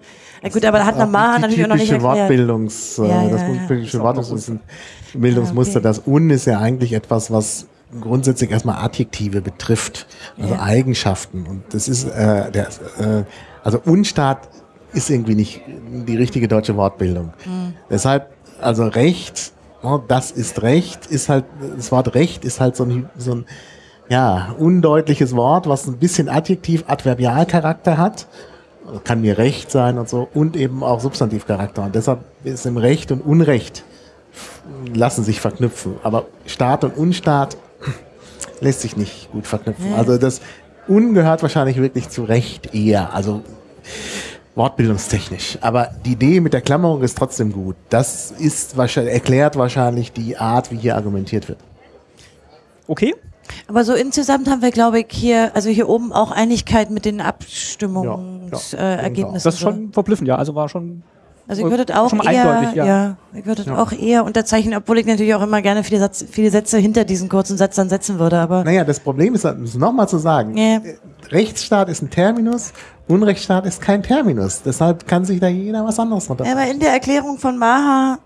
ja gut, aber da hat Namar natürlich auch noch nicht erklärt. Wortbildungs, äh, ja, das ja, typische ja. Wortbildungsmuster, das Un ist ja eigentlich etwas, was grundsätzlich erstmal Adjektive betrifft, also ja. Eigenschaften. Und das ist äh, der, äh, also Unstaat ist irgendwie nicht die richtige deutsche Wortbildung. Mhm. Deshalb, also Recht, oh, das ist Recht, ist halt, das Wort Recht ist halt so ein, so ein ja, undeutliches Wort, was ein bisschen Adjektiv-Adverbialcharakter hat kann mir Recht sein und so und eben auch Substantivcharakter. Und deshalb ist im Recht und Unrecht lassen sich verknüpfen. Aber Staat und Unstaat lässt sich nicht gut verknüpfen. Also das Un gehört wahrscheinlich wirklich zu Recht eher. Also wortbildungstechnisch. Aber die Idee mit der Klammerung ist trotzdem gut. Das ist wahrscheinlich, erklärt wahrscheinlich die Art, wie hier argumentiert wird. Okay, aber so insgesamt haben wir, glaube ich, hier, also hier oben auch Einigkeit mit den Abstimmungsergebnissen. Ja, ja, das ist schon verblüffend, ja. Also war schon. Also ich würde auch eher, ja. ja. ich würde ja. auch eher unterzeichnen, obwohl ich natürlich auch immer gerne viele, Satz, viele Sätze hinter diesen kurzen Satz dann setzen würde. Aber naja, das Problem ist, nochmal zu sagen, ja. Rechtsstaat ist ein Terminus, Unrechtsstaat ist kein Terminus. Deshalb kann sich da jeder was anderes runter. Ja, aber in der Erklärung von Maha,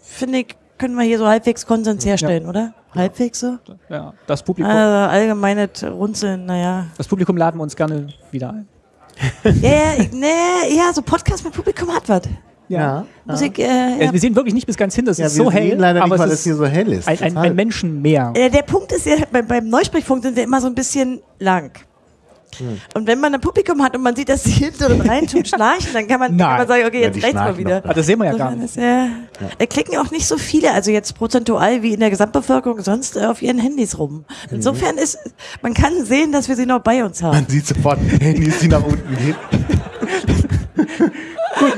finde ich, können wir hier so halbwegs Konsens herstellen, ja. oder? Halbwegs so? Ja, das Publikum. Also allgemeines Runzeln, naja. Das Publikum laden wir uns gerne wieder ein. ja, ja, nee, ja, so Podcast mit Publikum hat was. Ja. Musik, äh, ja. Wir sehen wirklich nicht bis ganz hin, das ja, ist so hell. Leider aber nicht, weil es hier so hell ist. Ein, ein, ein Menschen mehr. Äh, der Punkt ist ja, beim, beim Neusprechpunkt sind wir immer so ein bisschen lang. Hm. Und wenn man ein Publikum hat und man sieht, dass sie hinter und rein tun schnarchen, dann kann man, kann man sagen, okay, jetzt ja, rechts mal wieder. Ah, das sehen wir ja gar nicht. Ja, Da klicken auch nicht so viele, also jetzt prozentual wie in der Gesamtbevölkerung sonst äh, auf ihren Handys rum. Mhm. Insofern ist, man kann sehen, dass wir sie noch bei uns haben. Man sieht sofort Handys, die nach unten gehen. Gut.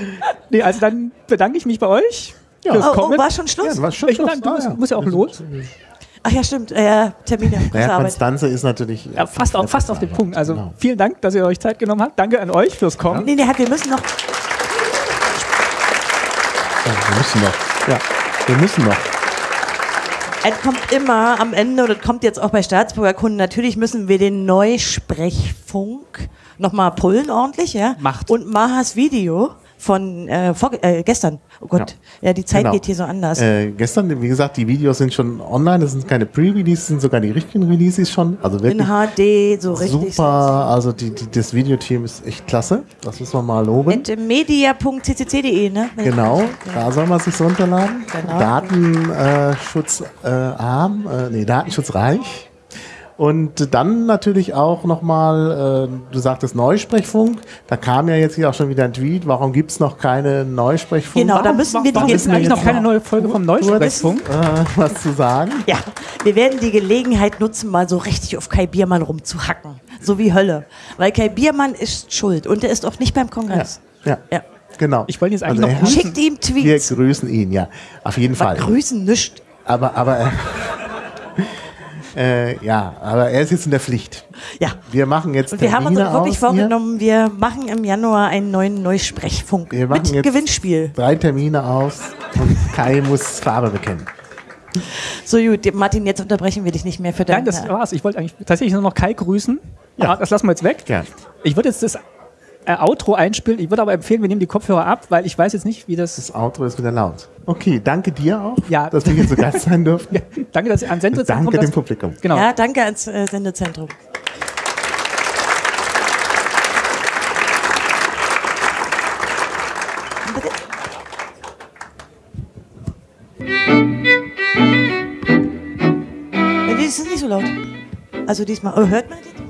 Nee, also dann bedanke ich mich bei euch. Ja. Oh, oh, war schon Schluss? Ja, war schon Schluss. Ich, du musst, musst ja auch los. Ach ja, stimmt. Äh, Termine. Ja, Konstanze ist natürlich. Ja, fast, auf, fast auf den Punkt. Also genau. vielen Dank, dass ihr euch Zeit genommen habt. Danke an euch fürs Kommen. Nee, nee, wir müssen noch. Ja, wir müssen noch. Ja, wir müssen noch. Es kommt immer am Ende, und es kommt jetzt auch bei Staatsbürgerkunden, natürlich müssen wir den Neusprechfunk nochmal pullen ordentlich, ja. Macht. Und Mahas Video von äh, vor, äh, gestern. Oh Gott, ja, die Zeit Genau. geht hier so anders. Äh, gestern, wie gesagt, die Videos sind schon online, das sind keine Pre-Releases, sind sogar die richtigen Releases schon. Also wirklich In HD, so richtig. super. Also die, die, das Videoteam ist echt klasse. Das muss man mal loben. At media.ccc.de, ne? Genau, da soll man sich runterladen. Genau. Datenschutz äh, arm, äh, nee, datenschutzreich. Und dann natürlich auch nochmal, äh, du sagtest Neusprechfunk. Da kam ja jetzt hier auch schon wieder ein Tweet. Warum gibt es noch keine Neusprechfunk? Genau, da müssen wir die Warum denn eigentlich noch jetzt keine neue Folge vom Neusprechfunk? äh, was zu sagen? Ja, wir werden die Gelegenheit nutzen, mal so richtig auf Kai Biermann rumzuhacken. So wie Hölle. Weil Kai Biermann ist schuld und er ist auch nicht beim Ja, Kongress. ja, Ja. genau. Ich wollte jetzt eigentlich Also noch grüßen. Schickt ihm Wir Tweets. grüßen ihn, ja. Auf jeden Fall. Was grüßen nicht. Aber, aber, äh, ja, aber er ist jetzt in der Pflicht. Ja. Wir machen jetzt Und wir haben uns Termine auch wirklich aus hier. vorgenommen, wir machen im Januar einen neuen Neusprechfunk Wir machen mit jetzt Gewinnspiel. drei Termine aus und Kai muss Farbe bekennen. So gut, Martin, jetzt unterbrechen wir dich nicht mehr für Nein, deine... das war's. Ich wollte eigentlich tatsächlich nur noch Kai grüßen. Ja. Ja. Das lassen wir jetzt weg. Gern. Ich würde jetzt das äh, Outro einspielen. Ich würde aber empfehlen, wir nehmen die Kopfhörer ab, weil ich weiß jetzt nicht, wie das. Das Outro ist wieder laut. Okay, danke dir auch, Ja. dass wir hier zu Gast sein durften. Ja, danke, dass ihr an Sendezentrum. Danke dem das- Publikum. Genau. Ja, danke ans äh, Sendezentrum. Äh, Das ist nicht so laut. Also diesmal. Oh, hört man den?